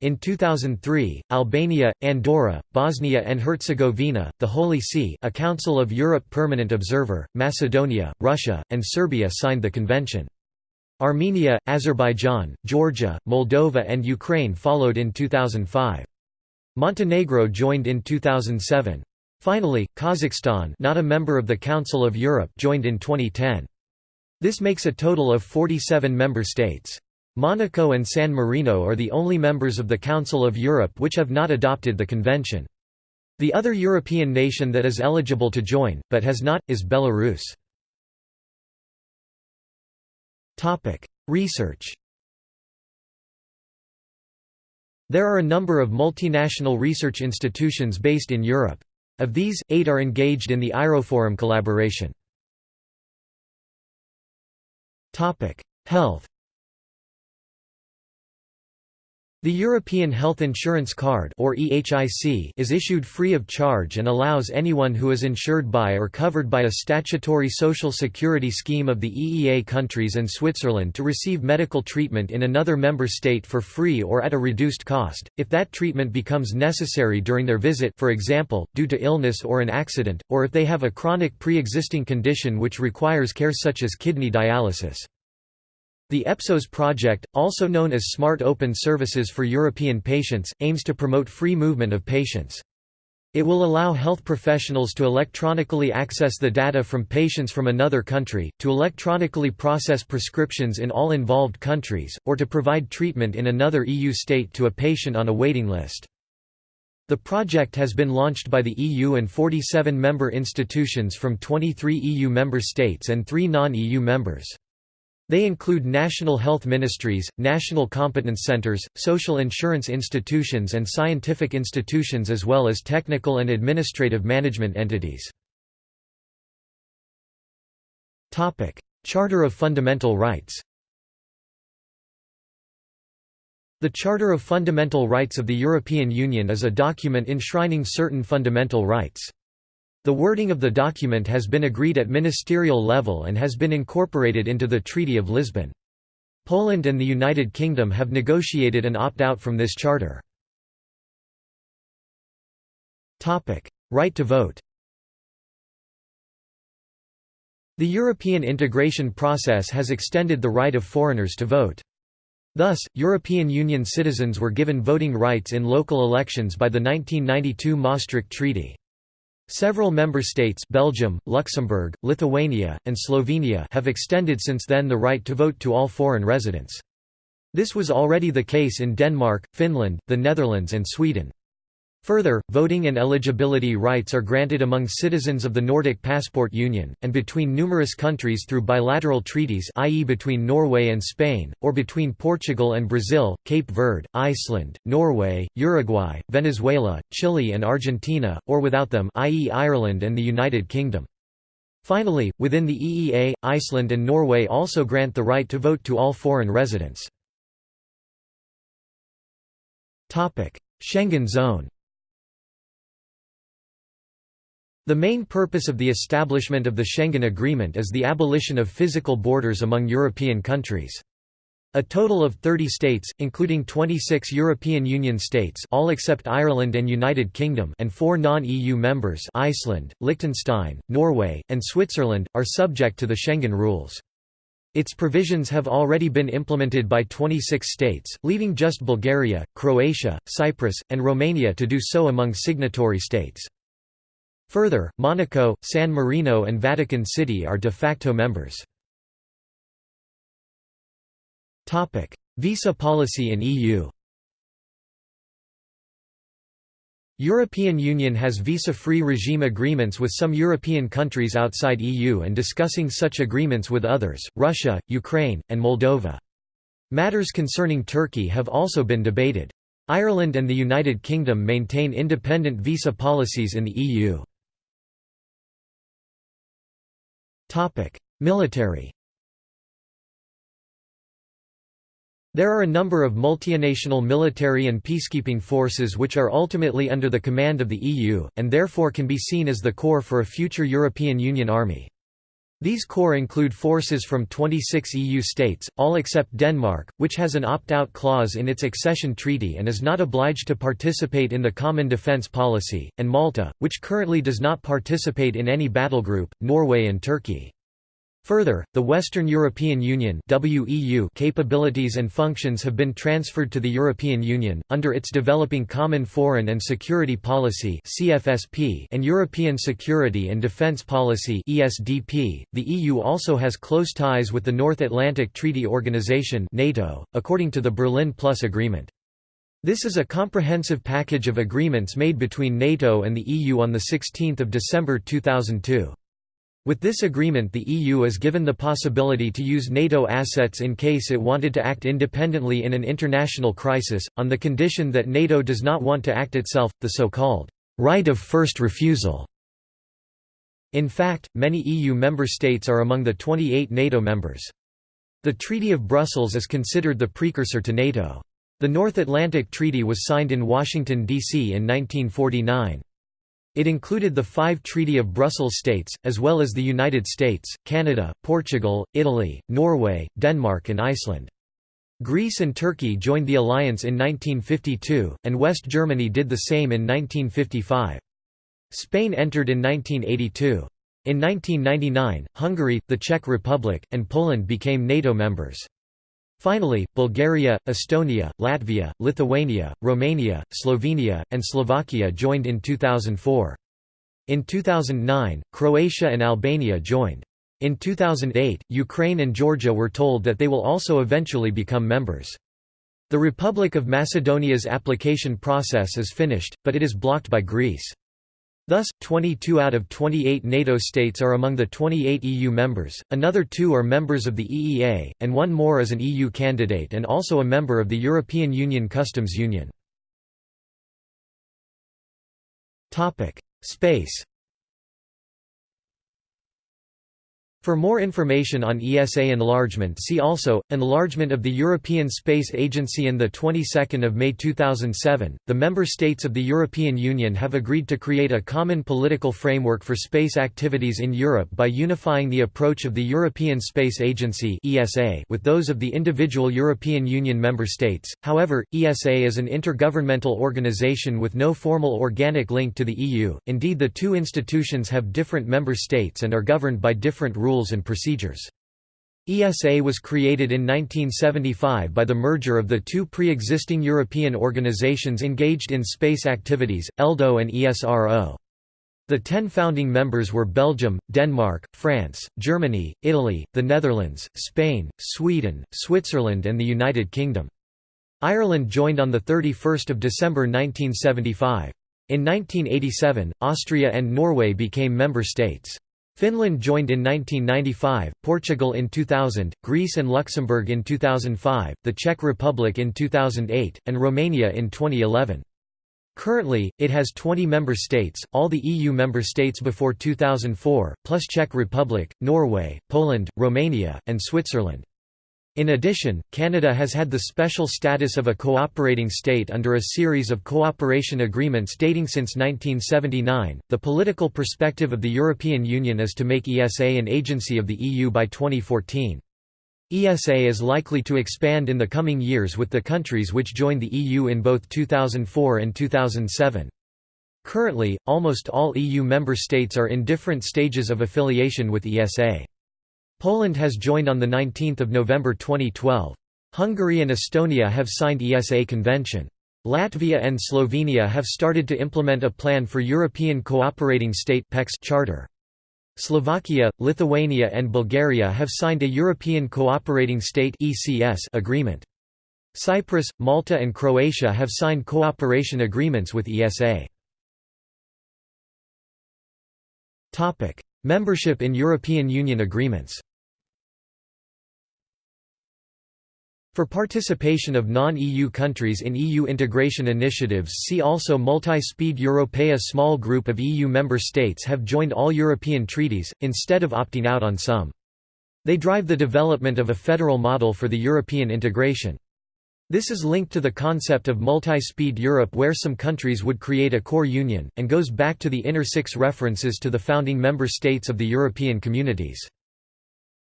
In 2003, Albania, Andorra, Bosnia and Herzegovina, the Holy See a Council of Europe permanent observer, Macedonia, Russia, and Serbia signed the convention. Armenia, Azerbaijan, Georgia, Moldova and Ukraine followed in 2005. Montenegro joined in 2007. Finally, Kazakhstan not a member of the Council of Europe joined in 2010. This makes a total of 47 member states. Monaco and San Marino are the only members of the Council of Europe which have not adopted the convention. The other European nation that is eligible to join, but has not, is Belarus. Research There are a number of multinational research institutions based in Europe. Of these, eight are engaged in the EIROforum collaboration. Health The European Health Insurance Card or EHIC is issued free of charge and allows anyone who is insured by or covered by a statutory social security scheme of the EEA countries and Switzerland to receive medical treatment in another member state for free or at a reduced cost, if that treatment becomes necessary during their visit for example, due to illness or an accident, or if they have a chronic pre-existing condition which requires care such as kidney dialysis. The EPSOS project, also known as Smart Open Services for European Patients, aims to promote free movement of patients. It will allow health professionals to electronically access the data from patients from another country, to electronically process prescriptions in all involved countries, or to provide treatment in another EU state to a patient on a waiting list. The project has been launched by the EU and 47 member institutions from 23 EU member states and 3 non-EU members. They include national health ministries, national competence centers, social insurance institutions and scientific institutions as well as technical and administrative management entities. Charter of Fundamental Rights The Charter of Fundamental Rights of the European Union is a document enshrining certain fundamental rights. The wording of the document has been agreed at ministerial level and has been incorporated into the Treaty of Lisbon. Poland and the United Kingdom have negotiated an opt-out from this charter. Right to vote The European integration process has extended the right of foreigners to vote. Thus, European Union citizens were given voting rights in local elections by the 1992 Maastricht Treaty. Several member states Belgium, Luxembourg, Lithuania, and Slovenia have extended since then the right to vote to all foreign residents. This was already the case in Denmark, Finland, the Netherlands and Sweden. Further, voting and eligibility rights are granted among citizens of the Nordic Passport Union, and between numerous countries through bilateral treaties i.e. between Norway and Spain, or between Portugal and Brazil, Cape Verde, Iceland, Norway, Uruguay, Venezuela, Chile and Argentina, or without them i.e. Ireland and the United Kingdom. Finally, within the EEA, Iceland and Norway also grant the right to vote to all foreign residents. Schengen zone The main purpose of the establishment of the Schengen Agreement is the abolition of physical borders among European countries. A total of 30 states, including 26 European Union states all except Ireland and United Kingdom and four non-EU members Iceland, Liechtenstein, Norway, and Switzerland, are subject to the Schengen rules. Its provisions have already been implemented by 26 states, leaving just Bulgaria, Croatia, Cyprus, and Romania to do so among signatory states. Further, Monaco, San Marino and Vatican City are de facto members. Visa policy in EU European Union has visa-free regime agreements with some European countries outside EU and discussing such agreements with others, Russia, Ukraine, and Moldova. Matters concerning Turkey have also been debated. Ireland and the United Kingdom maintain independent visa policies in the EU. Military There are a number of multinational military and peacekeeping forces which are ultimately under the command of the EU, and therefore can be seen as the core for a future European Union army. These corps include forces from 26 EU states, all except Denmark, which has an opt-out clause in its accession treaty and is not obliged to participate in the Common Defence Policy, and Malta, which currently does not participate in any battle group, Norway and Turkey. Further, the Western European Union WEU capabilities and functions have been transferred to the European Union, under its Developing Common Foreign and Security Policy and European Security and Defence Policy The EU also has close ties with the North Atlantic Treaty Organization NATO, according to the Berlin Plus Agreement. This is a comprehensive package of agreements made between NATO and the EU on 16 December 2002. With this agreement the EU is given the possibility to use NATO assets in case it wanted to act independently in an international crisis, on the condition that NATO does not want to act itself, the so-called right of first refusal. In fact, many EU member states are among the 28 NATO members. The Treaty of Brussels is considered the precursor to NATO. The North Atlantic Treaty was signed in Washington, D.C. in 1949. It included the five Treaty of Brussels states, as well as the United States, Canada, Portugal, Italy, Norway, Denmark and Iceland. Greece and Turkey joined the alliance in 1952, and West Germany did the same in 1955. Spain entered in 1982. In 1999, Hungary, the Czech Republic, and Poland became NATO members. Finally, Bulgaria, Estonia, Latvia, Lithuania, Romania, Slovenia, and Slovakia joined in 2004. In 2009, Croatia and Albania joined. In 2008, Ukraine and Georgia were told that they will also eventually become members. The Republic of Macedonia's application process is finished, but it is blocked by Greece. Thus, 22 out of 28 NATO states are among the 28 EU members, another two are members of the EEA, and one more is an EU candidate and also a member of the European Union Customs Union. Space For more information on ESA enlargement see also, Enlargement of the European Space Agency and the 22nd of May 2007, the member states of the European Union have agreed to create a common political framework for space activities in Europe by unifying the approach of the European Space Agency ESA with those of the individual European Union member states. However, ESA is an intergovernmental organization with no formal organic link to the EU. Indeed, the two institutions have different member states and are governed by different rules rules and procedures. ESA was created in 1975 by the merger of the two pre-existing European organizations engaged in space activities, ELDO and ESRO. The ten founding members were Belgium, Denmark, France, Germany, Italy, the Netherlands, Spain, Sweden, Switzerland and the United Kingdom. Ireland joined on 31 December 1975. In 1987, Austria and Norway became member states. Finland joined in 1995, Portugal in 2000, Greece and Luxembourg in 2005, the Czech Republic in 2008, and Romania in 2011. Currently, it has 20 member states, all the EU member states before 2004, plus Czech Republic, Norway, Poland, Romania, and Switzerland. In addition, Canada has had the special status of a cooperating state under a series of cooperation agreements dating since 1979. The political perspective of the European Union is to make ESA an agency of the EU by 2014. ESA is likely to expand in the coming years with the countries which joined the EU in both 2004 and 2007. Currently, almost all EU member states are in different stages of affiliation with ESA. Poland has joined on 19 November 2012. Hungary and Estonia have signed ESA convention. Latvia and Slovenia have started to implement a plan for European Cooperating State charter. Slovakia, Lithuania and Bulgaria have signed a European Cooperating State agreement. Cyprus, Malta and Croatia have signed cooperation agreements with ESA. Membership in European Union agreements For participation of non-EU countries in EU integration initiatives see also Multi-Speed Europe A small group of EU member states have joined all European treaties, instead of opting out on some. They drive the development of a federal model for the European integration. This is linked to the concept of multi-speed Europe where some countries would create a core union, and goes back to the inner six references to the founding member states of the European communities.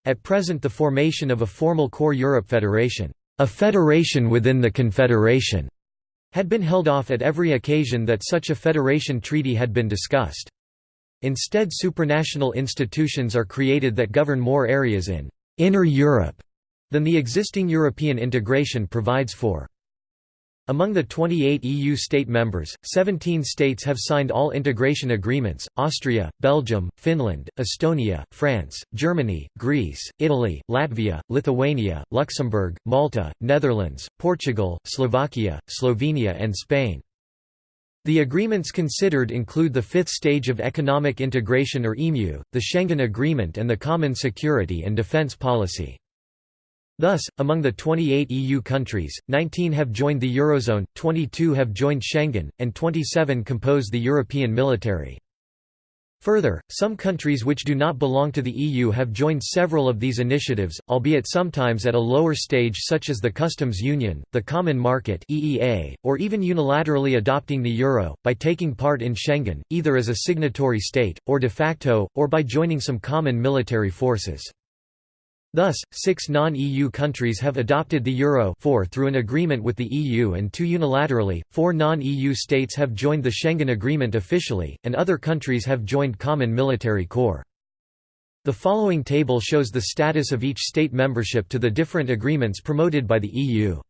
At present the formation of a formal core Europe federation, a federation within the confederation, had been held off at every occasion that such a federation treaty had been discussed. Instead supranational institutions are created that govern more areas in «inner Europe» than the existing European integration provides for. Among the 28 EU state members, 17 states have signed all integration agreements, Austria, Belgium, Finland, Estonia, France, Germany, Greece, Italy, Latvia, Lithuania, Luxembourg, Malta, Netherlands, Portugal, Slovakia, Slovenia and Spain. The agreements considered include the fifth stage of economic integration or EMU, the Schengen Agreement and the Common Security and Defence Policy. Thus, among the 28 EU countries, 19 have joined the Eurozone, 22 have joined Schengen, and 27 compose the European military. Further, some countries which do not belong to the EU have joined several of these initiatives, albeit sometimes at a lower stage such as the customs union, the common market (EEA), or even unilaterally adopting the euro by taking part in Schengen, either as a signatory state or de facto or by joining some common military forces. Thus, six non-EU countries have adopted the euro four through an agreement with the EU and two unilaterally, four non-EU states have joined the Schengen Agreement officially, and other countries have joined Common Military Corps. The following table shows the status of each state membership to the different agreements promoted by the EU.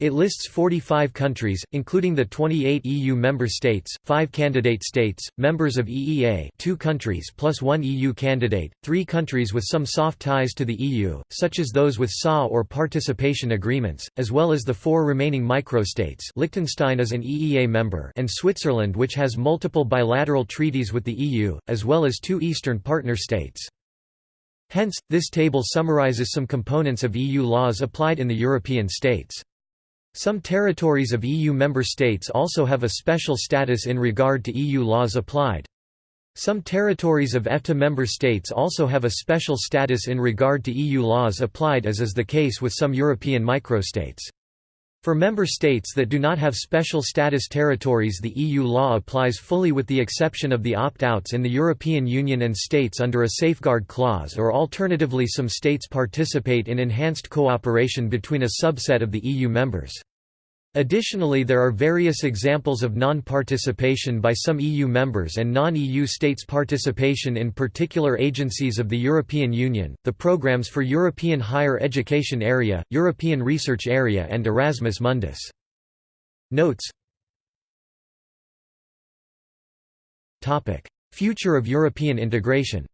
It lists 45 countries, including the 28 EU member states, 5 candidate states, members of EEA 2 countries plus 1 EU candidate, 3 countries with some soft ties to the EU, such as those with SA or participation agreements, as well as the four remaining microstates Liechtenstein is an EEA member and Switzerland which has multiple bilateral treaties with the EU, as well as two Eastern partner states. Hence, this table summarizes some components of EU laws applied in the European states. Some territories of EU member states also have a special status in regard to EU laws applied. Some territories of EFTA member states also have a special status in regard to EU laws applied as is the case with some European microstates. For member states that do not have special status territories the EU law applies fully with the exception of the opt-outs in the European Union and states under a safeguard clause or alternatively some states participate in enhanced cooperation between a subset of the EU members. Additionally there are various examples of non-participation by some EU members and non-EU states' participation in particular agencies of the European Union, the programs for European Higher Education Area, European Research Area and Erasmus Mundus. Notes Future of European integration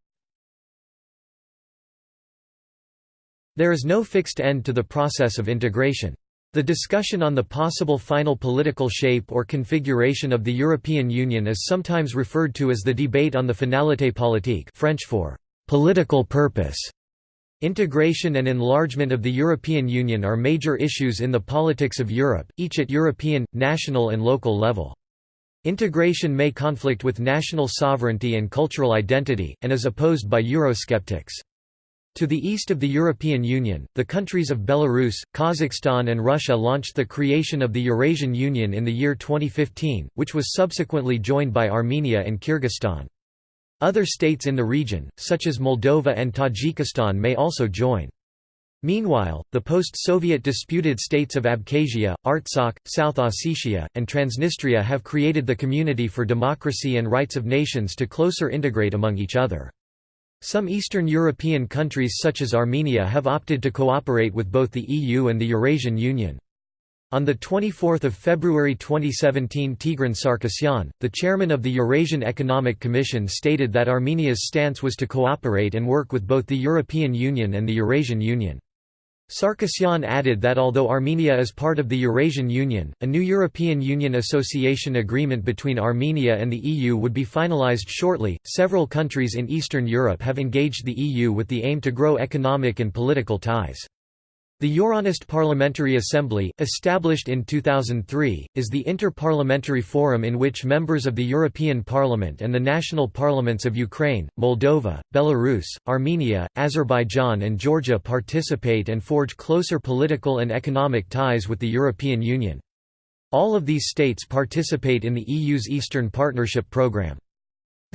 There is no fixed end to the process of integration. The discussion on the possible final political shape or configuration of the European Union is sometimes referred to as the debate on the finalité politique French for «political purpose». Integration and enlargement of the European Union are major issues in the politics of Europe, each at European, national and local level. Integration may conflict with national sovereignty and cultural identity, and is opposed by Eurosceptics. To the east of the European Union, the countries of Belarus, Kazakhstan and Russia launched the creation of the Eurasian Union in the year 2015, which was subsequently joined by Armenia and Kyrgyzstan. Other states in the region, such as Moldova and Tajikistan may also join. Meanwhile, the post-Soviet disputed states of Abkhazia, Artsakh, South Ossetia, and Transnistria have created the Community for Democracy and Rights of Nations to closer integrate among each other. Some Eastern European countries such as Armenia have opted to cooperate with both the EU and the Eurasian Union. On 24 February 2017 Tigran Sarkisyan, the chairman of the Eurasian Economic Commission stated that Armenia's stance was to cooperate and work with both the European Union and the Eurasian Union. Sarkisyan added that although Armenia is part of the Eurasian Union, a new European Union association agreement between Armenia and the EU would be finalized shortly. Several countries in Eastern Europe have engaged the EU with the aim to grow economic and political ties. The Euronest Parliamentary Assembly, established in 2003, is the inter-parliamentary forum in which members of the European Parliament and the national parliaments of Ukraine, Moldova, Belarus, Armenia, Azerbaijan and Georgia participate and forge closer political and economic ties with the European Union. All of these states participate in the EU's Eastern Partnership Programme.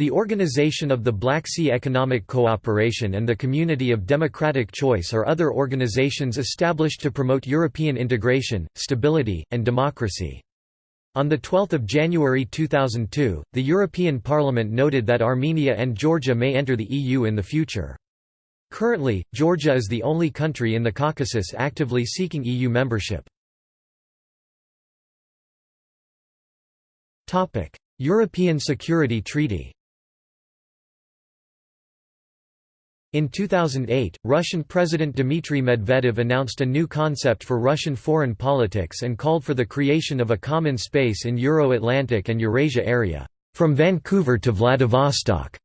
The Organization of the Black Sea Economic Cooperation and the Community of Democratic Choice are other organizations established to promote European integration, stability, and democracy. On 12 January 2002, the European Parliament noted that Armenia and Georgia may enter the EU in the future. Currently, Georgia is the only country in the Caucasus actively seeking EU membership. European Security Treaty In 2008, Russian President Dmitry Medvedev announced a new concept for Russian foreign politics and called for the creation of a common space in Euro-Atlantic and Eurasia area, from Vancouver to Vladivostok.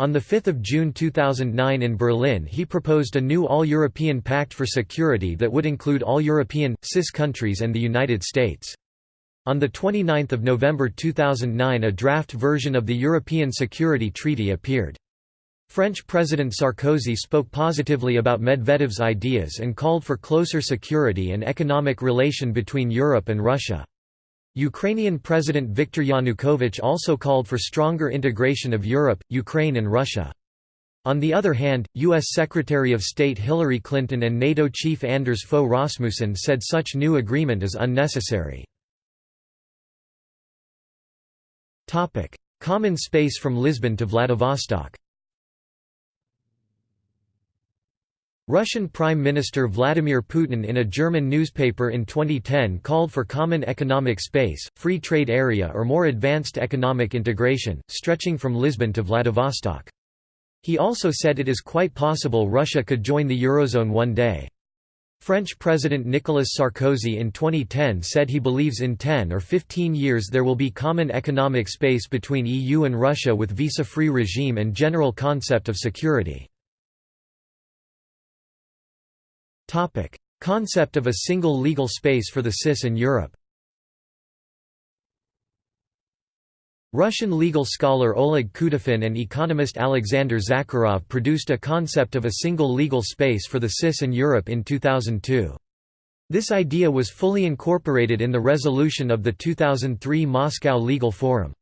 On 5 June 2009 in Berlin he proposed a new All-European Pact for Security that would include all European, CIS countries and the United States. On 29 November 2009 a draft version of the European Security Treaty appeared. French President Sarkozy spoke positively about Medvedev's ideas and called for closer security and economic relation between Europe and Russia. Ukrainian President Viktor Yanukovych also called for stronger integration of Europe, Ukraine and Russia. On the other hand, U.S. Secretary of State Hillary Clinton and NATO chief Anders Fogh Rasmussen said such new agreement is unnecessary. Common space from Lisbon to Vladivostok Russian Prime Minister Vladimir Putin in a German newspaper in 2010 called for common economic space, free trade area or more advanced economic integration, stretching from Lisbon to Vladivostok. He also said it is quite possible Russia could join the Eurozone one day. French President Nicolas Sarkozy in 2010 said he believes in 10 or 15 years there will be common economic space between EU and Russia with visa-free regime and general concept of security. Concept of a single legal space for the CIS in Europe Russian legal scholar Oleg Kutafin and economist Alexander Zakharov produced a concept of a single legal space for the CIS in Europe in 2002. This idea was fully incorporated in the resolution of the 2003 Moscow Legal Forum.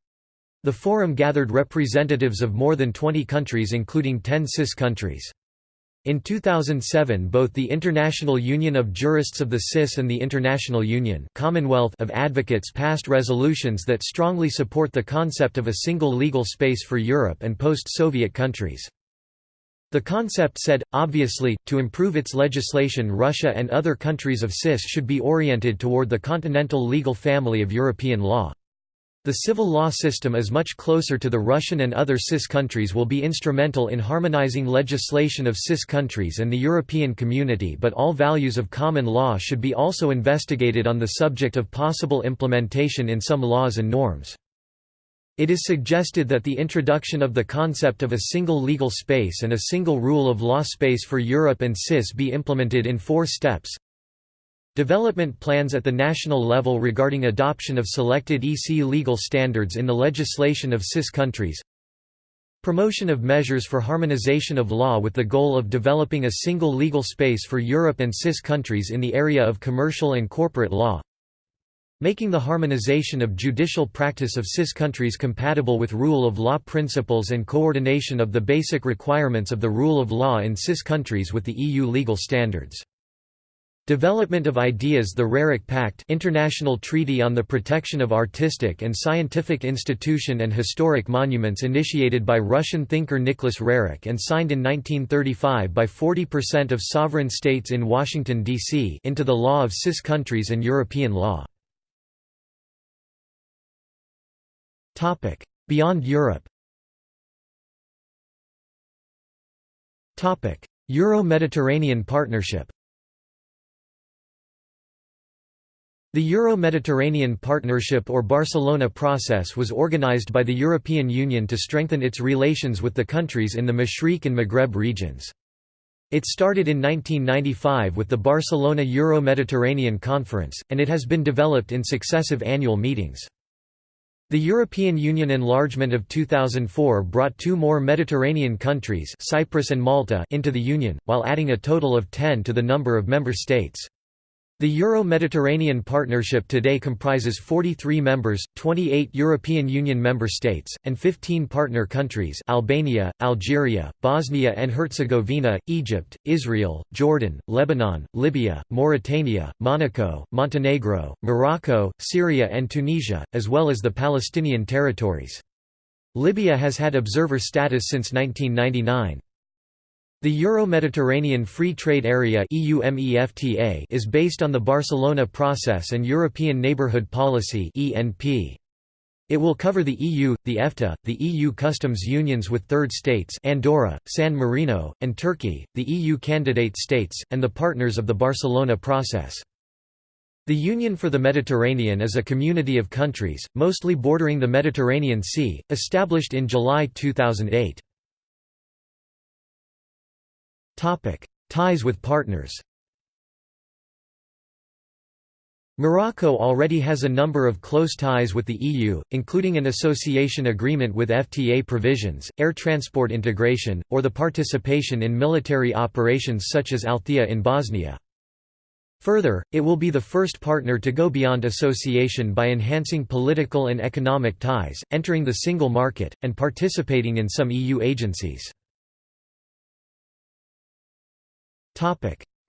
The forum gathered representatives of more than 20 countries including 10 CIS countries. In 2007 both the International Union of Jurists of the CIS and the International Union Commonwealth of Advocates passed resolutions that strongly support the concept of a single legal space for Europe and post-Soviet countries. The concept said, obviously, to improve its legislation Russia and other countries of CIS should be oriented toward the continental legal family of European law. The civil law system is much closer to the Russian and other CIS countries will be instrumental in harmonizing legislation of CIS countries and the European community but all values of common law should be also investigated on the subject of possible implementation in some laws and norms. It is suggested that the introduction of the concept of a single legal space and a single rule of law space for Europe and CIS be implemented in four steps Development plans at the national level regarding adoption of selected EC legal standards in the legislation of CIS countries. Promotion of measures for harmonization of law with the goal of developing a single legal space for Europe and CIS countries in the area of commercial and corporate law. Making the harmonization of judicial practice of CIS countries compatible with rule of law principles and coordination of the basic requirements of the rule of law in CIS countries with the EU legal standards Development of ideas The Roerich Pact International Treaty on the Protection of Artistic and Scientific Institution and Historic Monuments initiated by Russian thinker Nicholas Roerich and signed in 1935 by 40% of sovereign states in Washington, D.C. into the law of CIS countries and European law. Beyond Europe Euro-Mediterranean Partnership The Euro-Mediterranean Partnership or Barcelona Process was organized by the European Union to strengthen its relations with the countries in the Mashriq and Maghreb regions. It started in 1995 with the Barcelona Euro-Mediterranean Conference, and it has been developed in successive annual meetings. The European Union enlargement of 2004 brought two more Mediterranean countries Cyprus and Malta into the Union, while adding a total of ten to the number of member states. The Euro-Mediterranean Partnership today comprises 43 members, 28 European Union member states, and 15 partner countries Albania, Algeria, Bosnia and Herzegovina, Egypt, Israel, Jordan, Lebanon, Libya, Mauritania, Monaco, Montenegro, Morocco, Syria and Tunisia, as well as the Palestinian territories. Libya has had observer status since 1999. The Euro-Mediterranean Free Trade Area is based on the Barcelona Process and European Neighbourhood Policy It will cover the EU, the EFTA, the EU customs unions with third states Andorra, San Marino, and Turkey, the EU candidate states, and the partners of the Barcelona Process. The Union for the Mediterranean is a community of countries, mostly bordering the Mediterranean Sea, established in July 2008. Ties with partners Morocco already has a number of close ties with the EU, including an association agreement with FTA provisions, air transport integration, or the participation in military operations such as Althea in Bosnia. Further, it will be the first partner to go beyond association by enhancing political and economic ties, entering the single market, and participating in some EU agencies.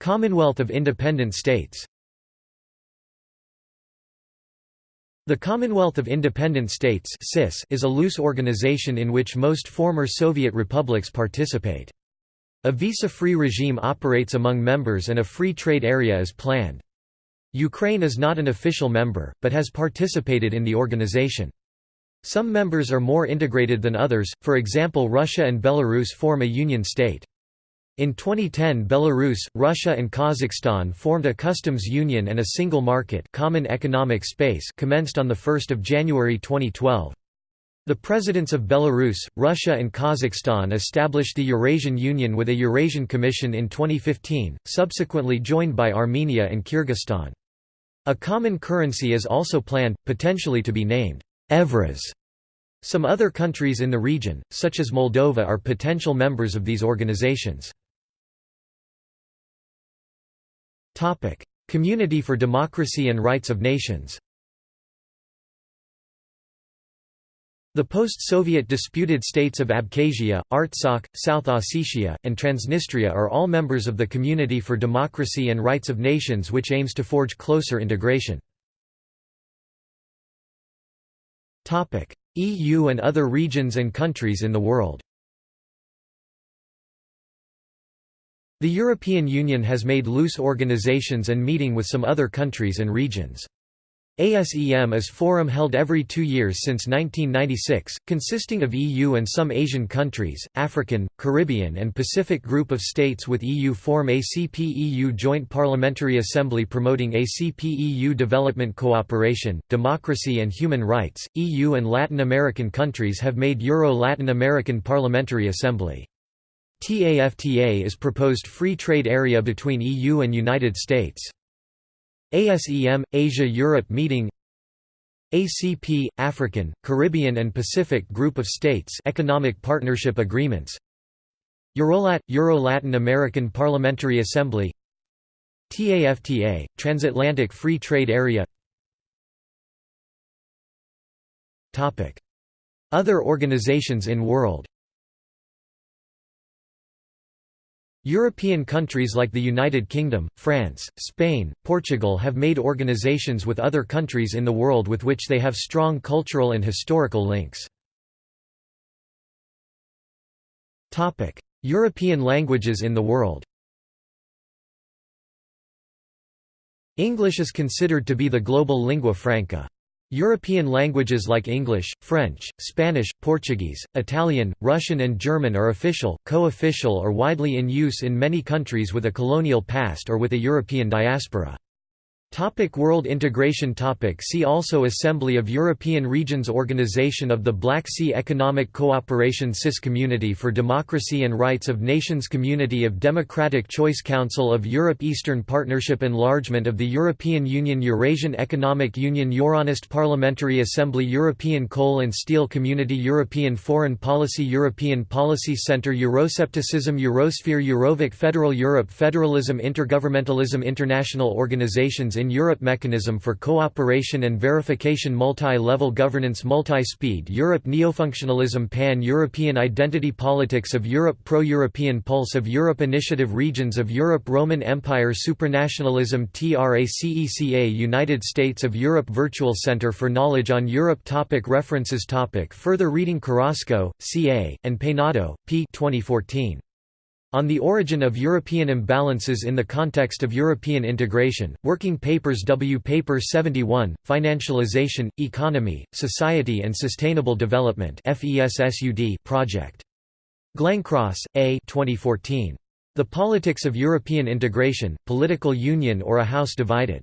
Commonwealth of Independent States The Commonwealth of Independent States is a loose organization in which most former Soviet republics participate. A visa-free regime operates among members and a free trade area is planned. Ukraine is not an official member, but has participated in the organization. Some members are more integrated than others, for example Russia and Belarus form a union state. In 2010 Belarus, Russia and Kazakhstan formed a customs union and a single market common economic space commenced on 1 January 2012. The presidents of Belarus, Russia and Kazakhstan established the Eurasian Union with a Eurasian Commission in 2015, subsequently joined by Armenia and Kyrgyzstan. A common currency is also planned, potentially to be named Evraz. Some other countries in the region, such as Moldova are potential members of these organizations. Topic: Community for Democracy and Rights of Nations. The post-Soviet disputed states of Abkhazia, Artsakh, South Ossetia, and Transnistria are all members of the Community for Democracy and Rights of Nations which aims to forge closer integration. EU and other regions and countries in the world The European Union has made loose organizations and meeting with some other countries and regions. ASEM is forum held every two years since 1996, consisting of EU and some Asian countries, African, Caribbean and Pacific group of states with EU form ACP-EU Joint Parliamentary Assembly promoting ACP-EU development cooperation, democracy and human rights. EU and Latin American countries have made Euro-Latin American Parliamentary Assembly. TAFTA is proposed free trade area between EU and United States. ASEM – Asia-Europe meeting ACP – African, Caribbean and Pacific Group of States Economic Partnership Agreements Eurolat – Euro-Latin American Parliamentary Assembly TAFTA – Transatlantic Free Trade Area Other organizations in world European countries like the United Kingdom, France, Spain, Portugal have made organizations with other countries in the world with which they have strong cultural and historical links. European languages in the world English is considered to be the global lingua franca. European languages like English, French, Spanish, Portuguese, Italian, Russian and German are official, co-official or widely in use in many countries with a colonial past or with a European diaspora. Topic World integration topic See also Assembly of European Regions Organization of the Black Sea Economic Cooperation CIS Community for Democracy and Rights of Nations Community of Democratic Choice Council of Europe Eastern Partnership Enlargement of the European Union Eurasian Economic Union Euronest Parliamentary Assembly European Coal and Steel Community European Foreign Policy European Policy Centre Euroscepticism Eurosphere Eurovic Federal Europe Federalism Intergovernmentalism International organizations in Europe Mechanism for Cooperation and Verification Multi-Level Governance Multi-Speed Europe Neofunctionalism Pan-European Identity Politics of Europe Pro-European Pulse of Europe Initiative Regions of Europe Roman Empire Supranationalism TRACECA United States of Europe Virtual Center for Knowledge on Europe topic References topic Further reading Carrasco, C.A., and Peinado, P. 2014. On the Origin of European Imbalances in the Context of European Integration, Working Papers W. Paper 71, Financialization, Economy, Society and Sustainable Development Project. Glencross, A. 2014. The Politics of European Integration, Political Union or a House Divided.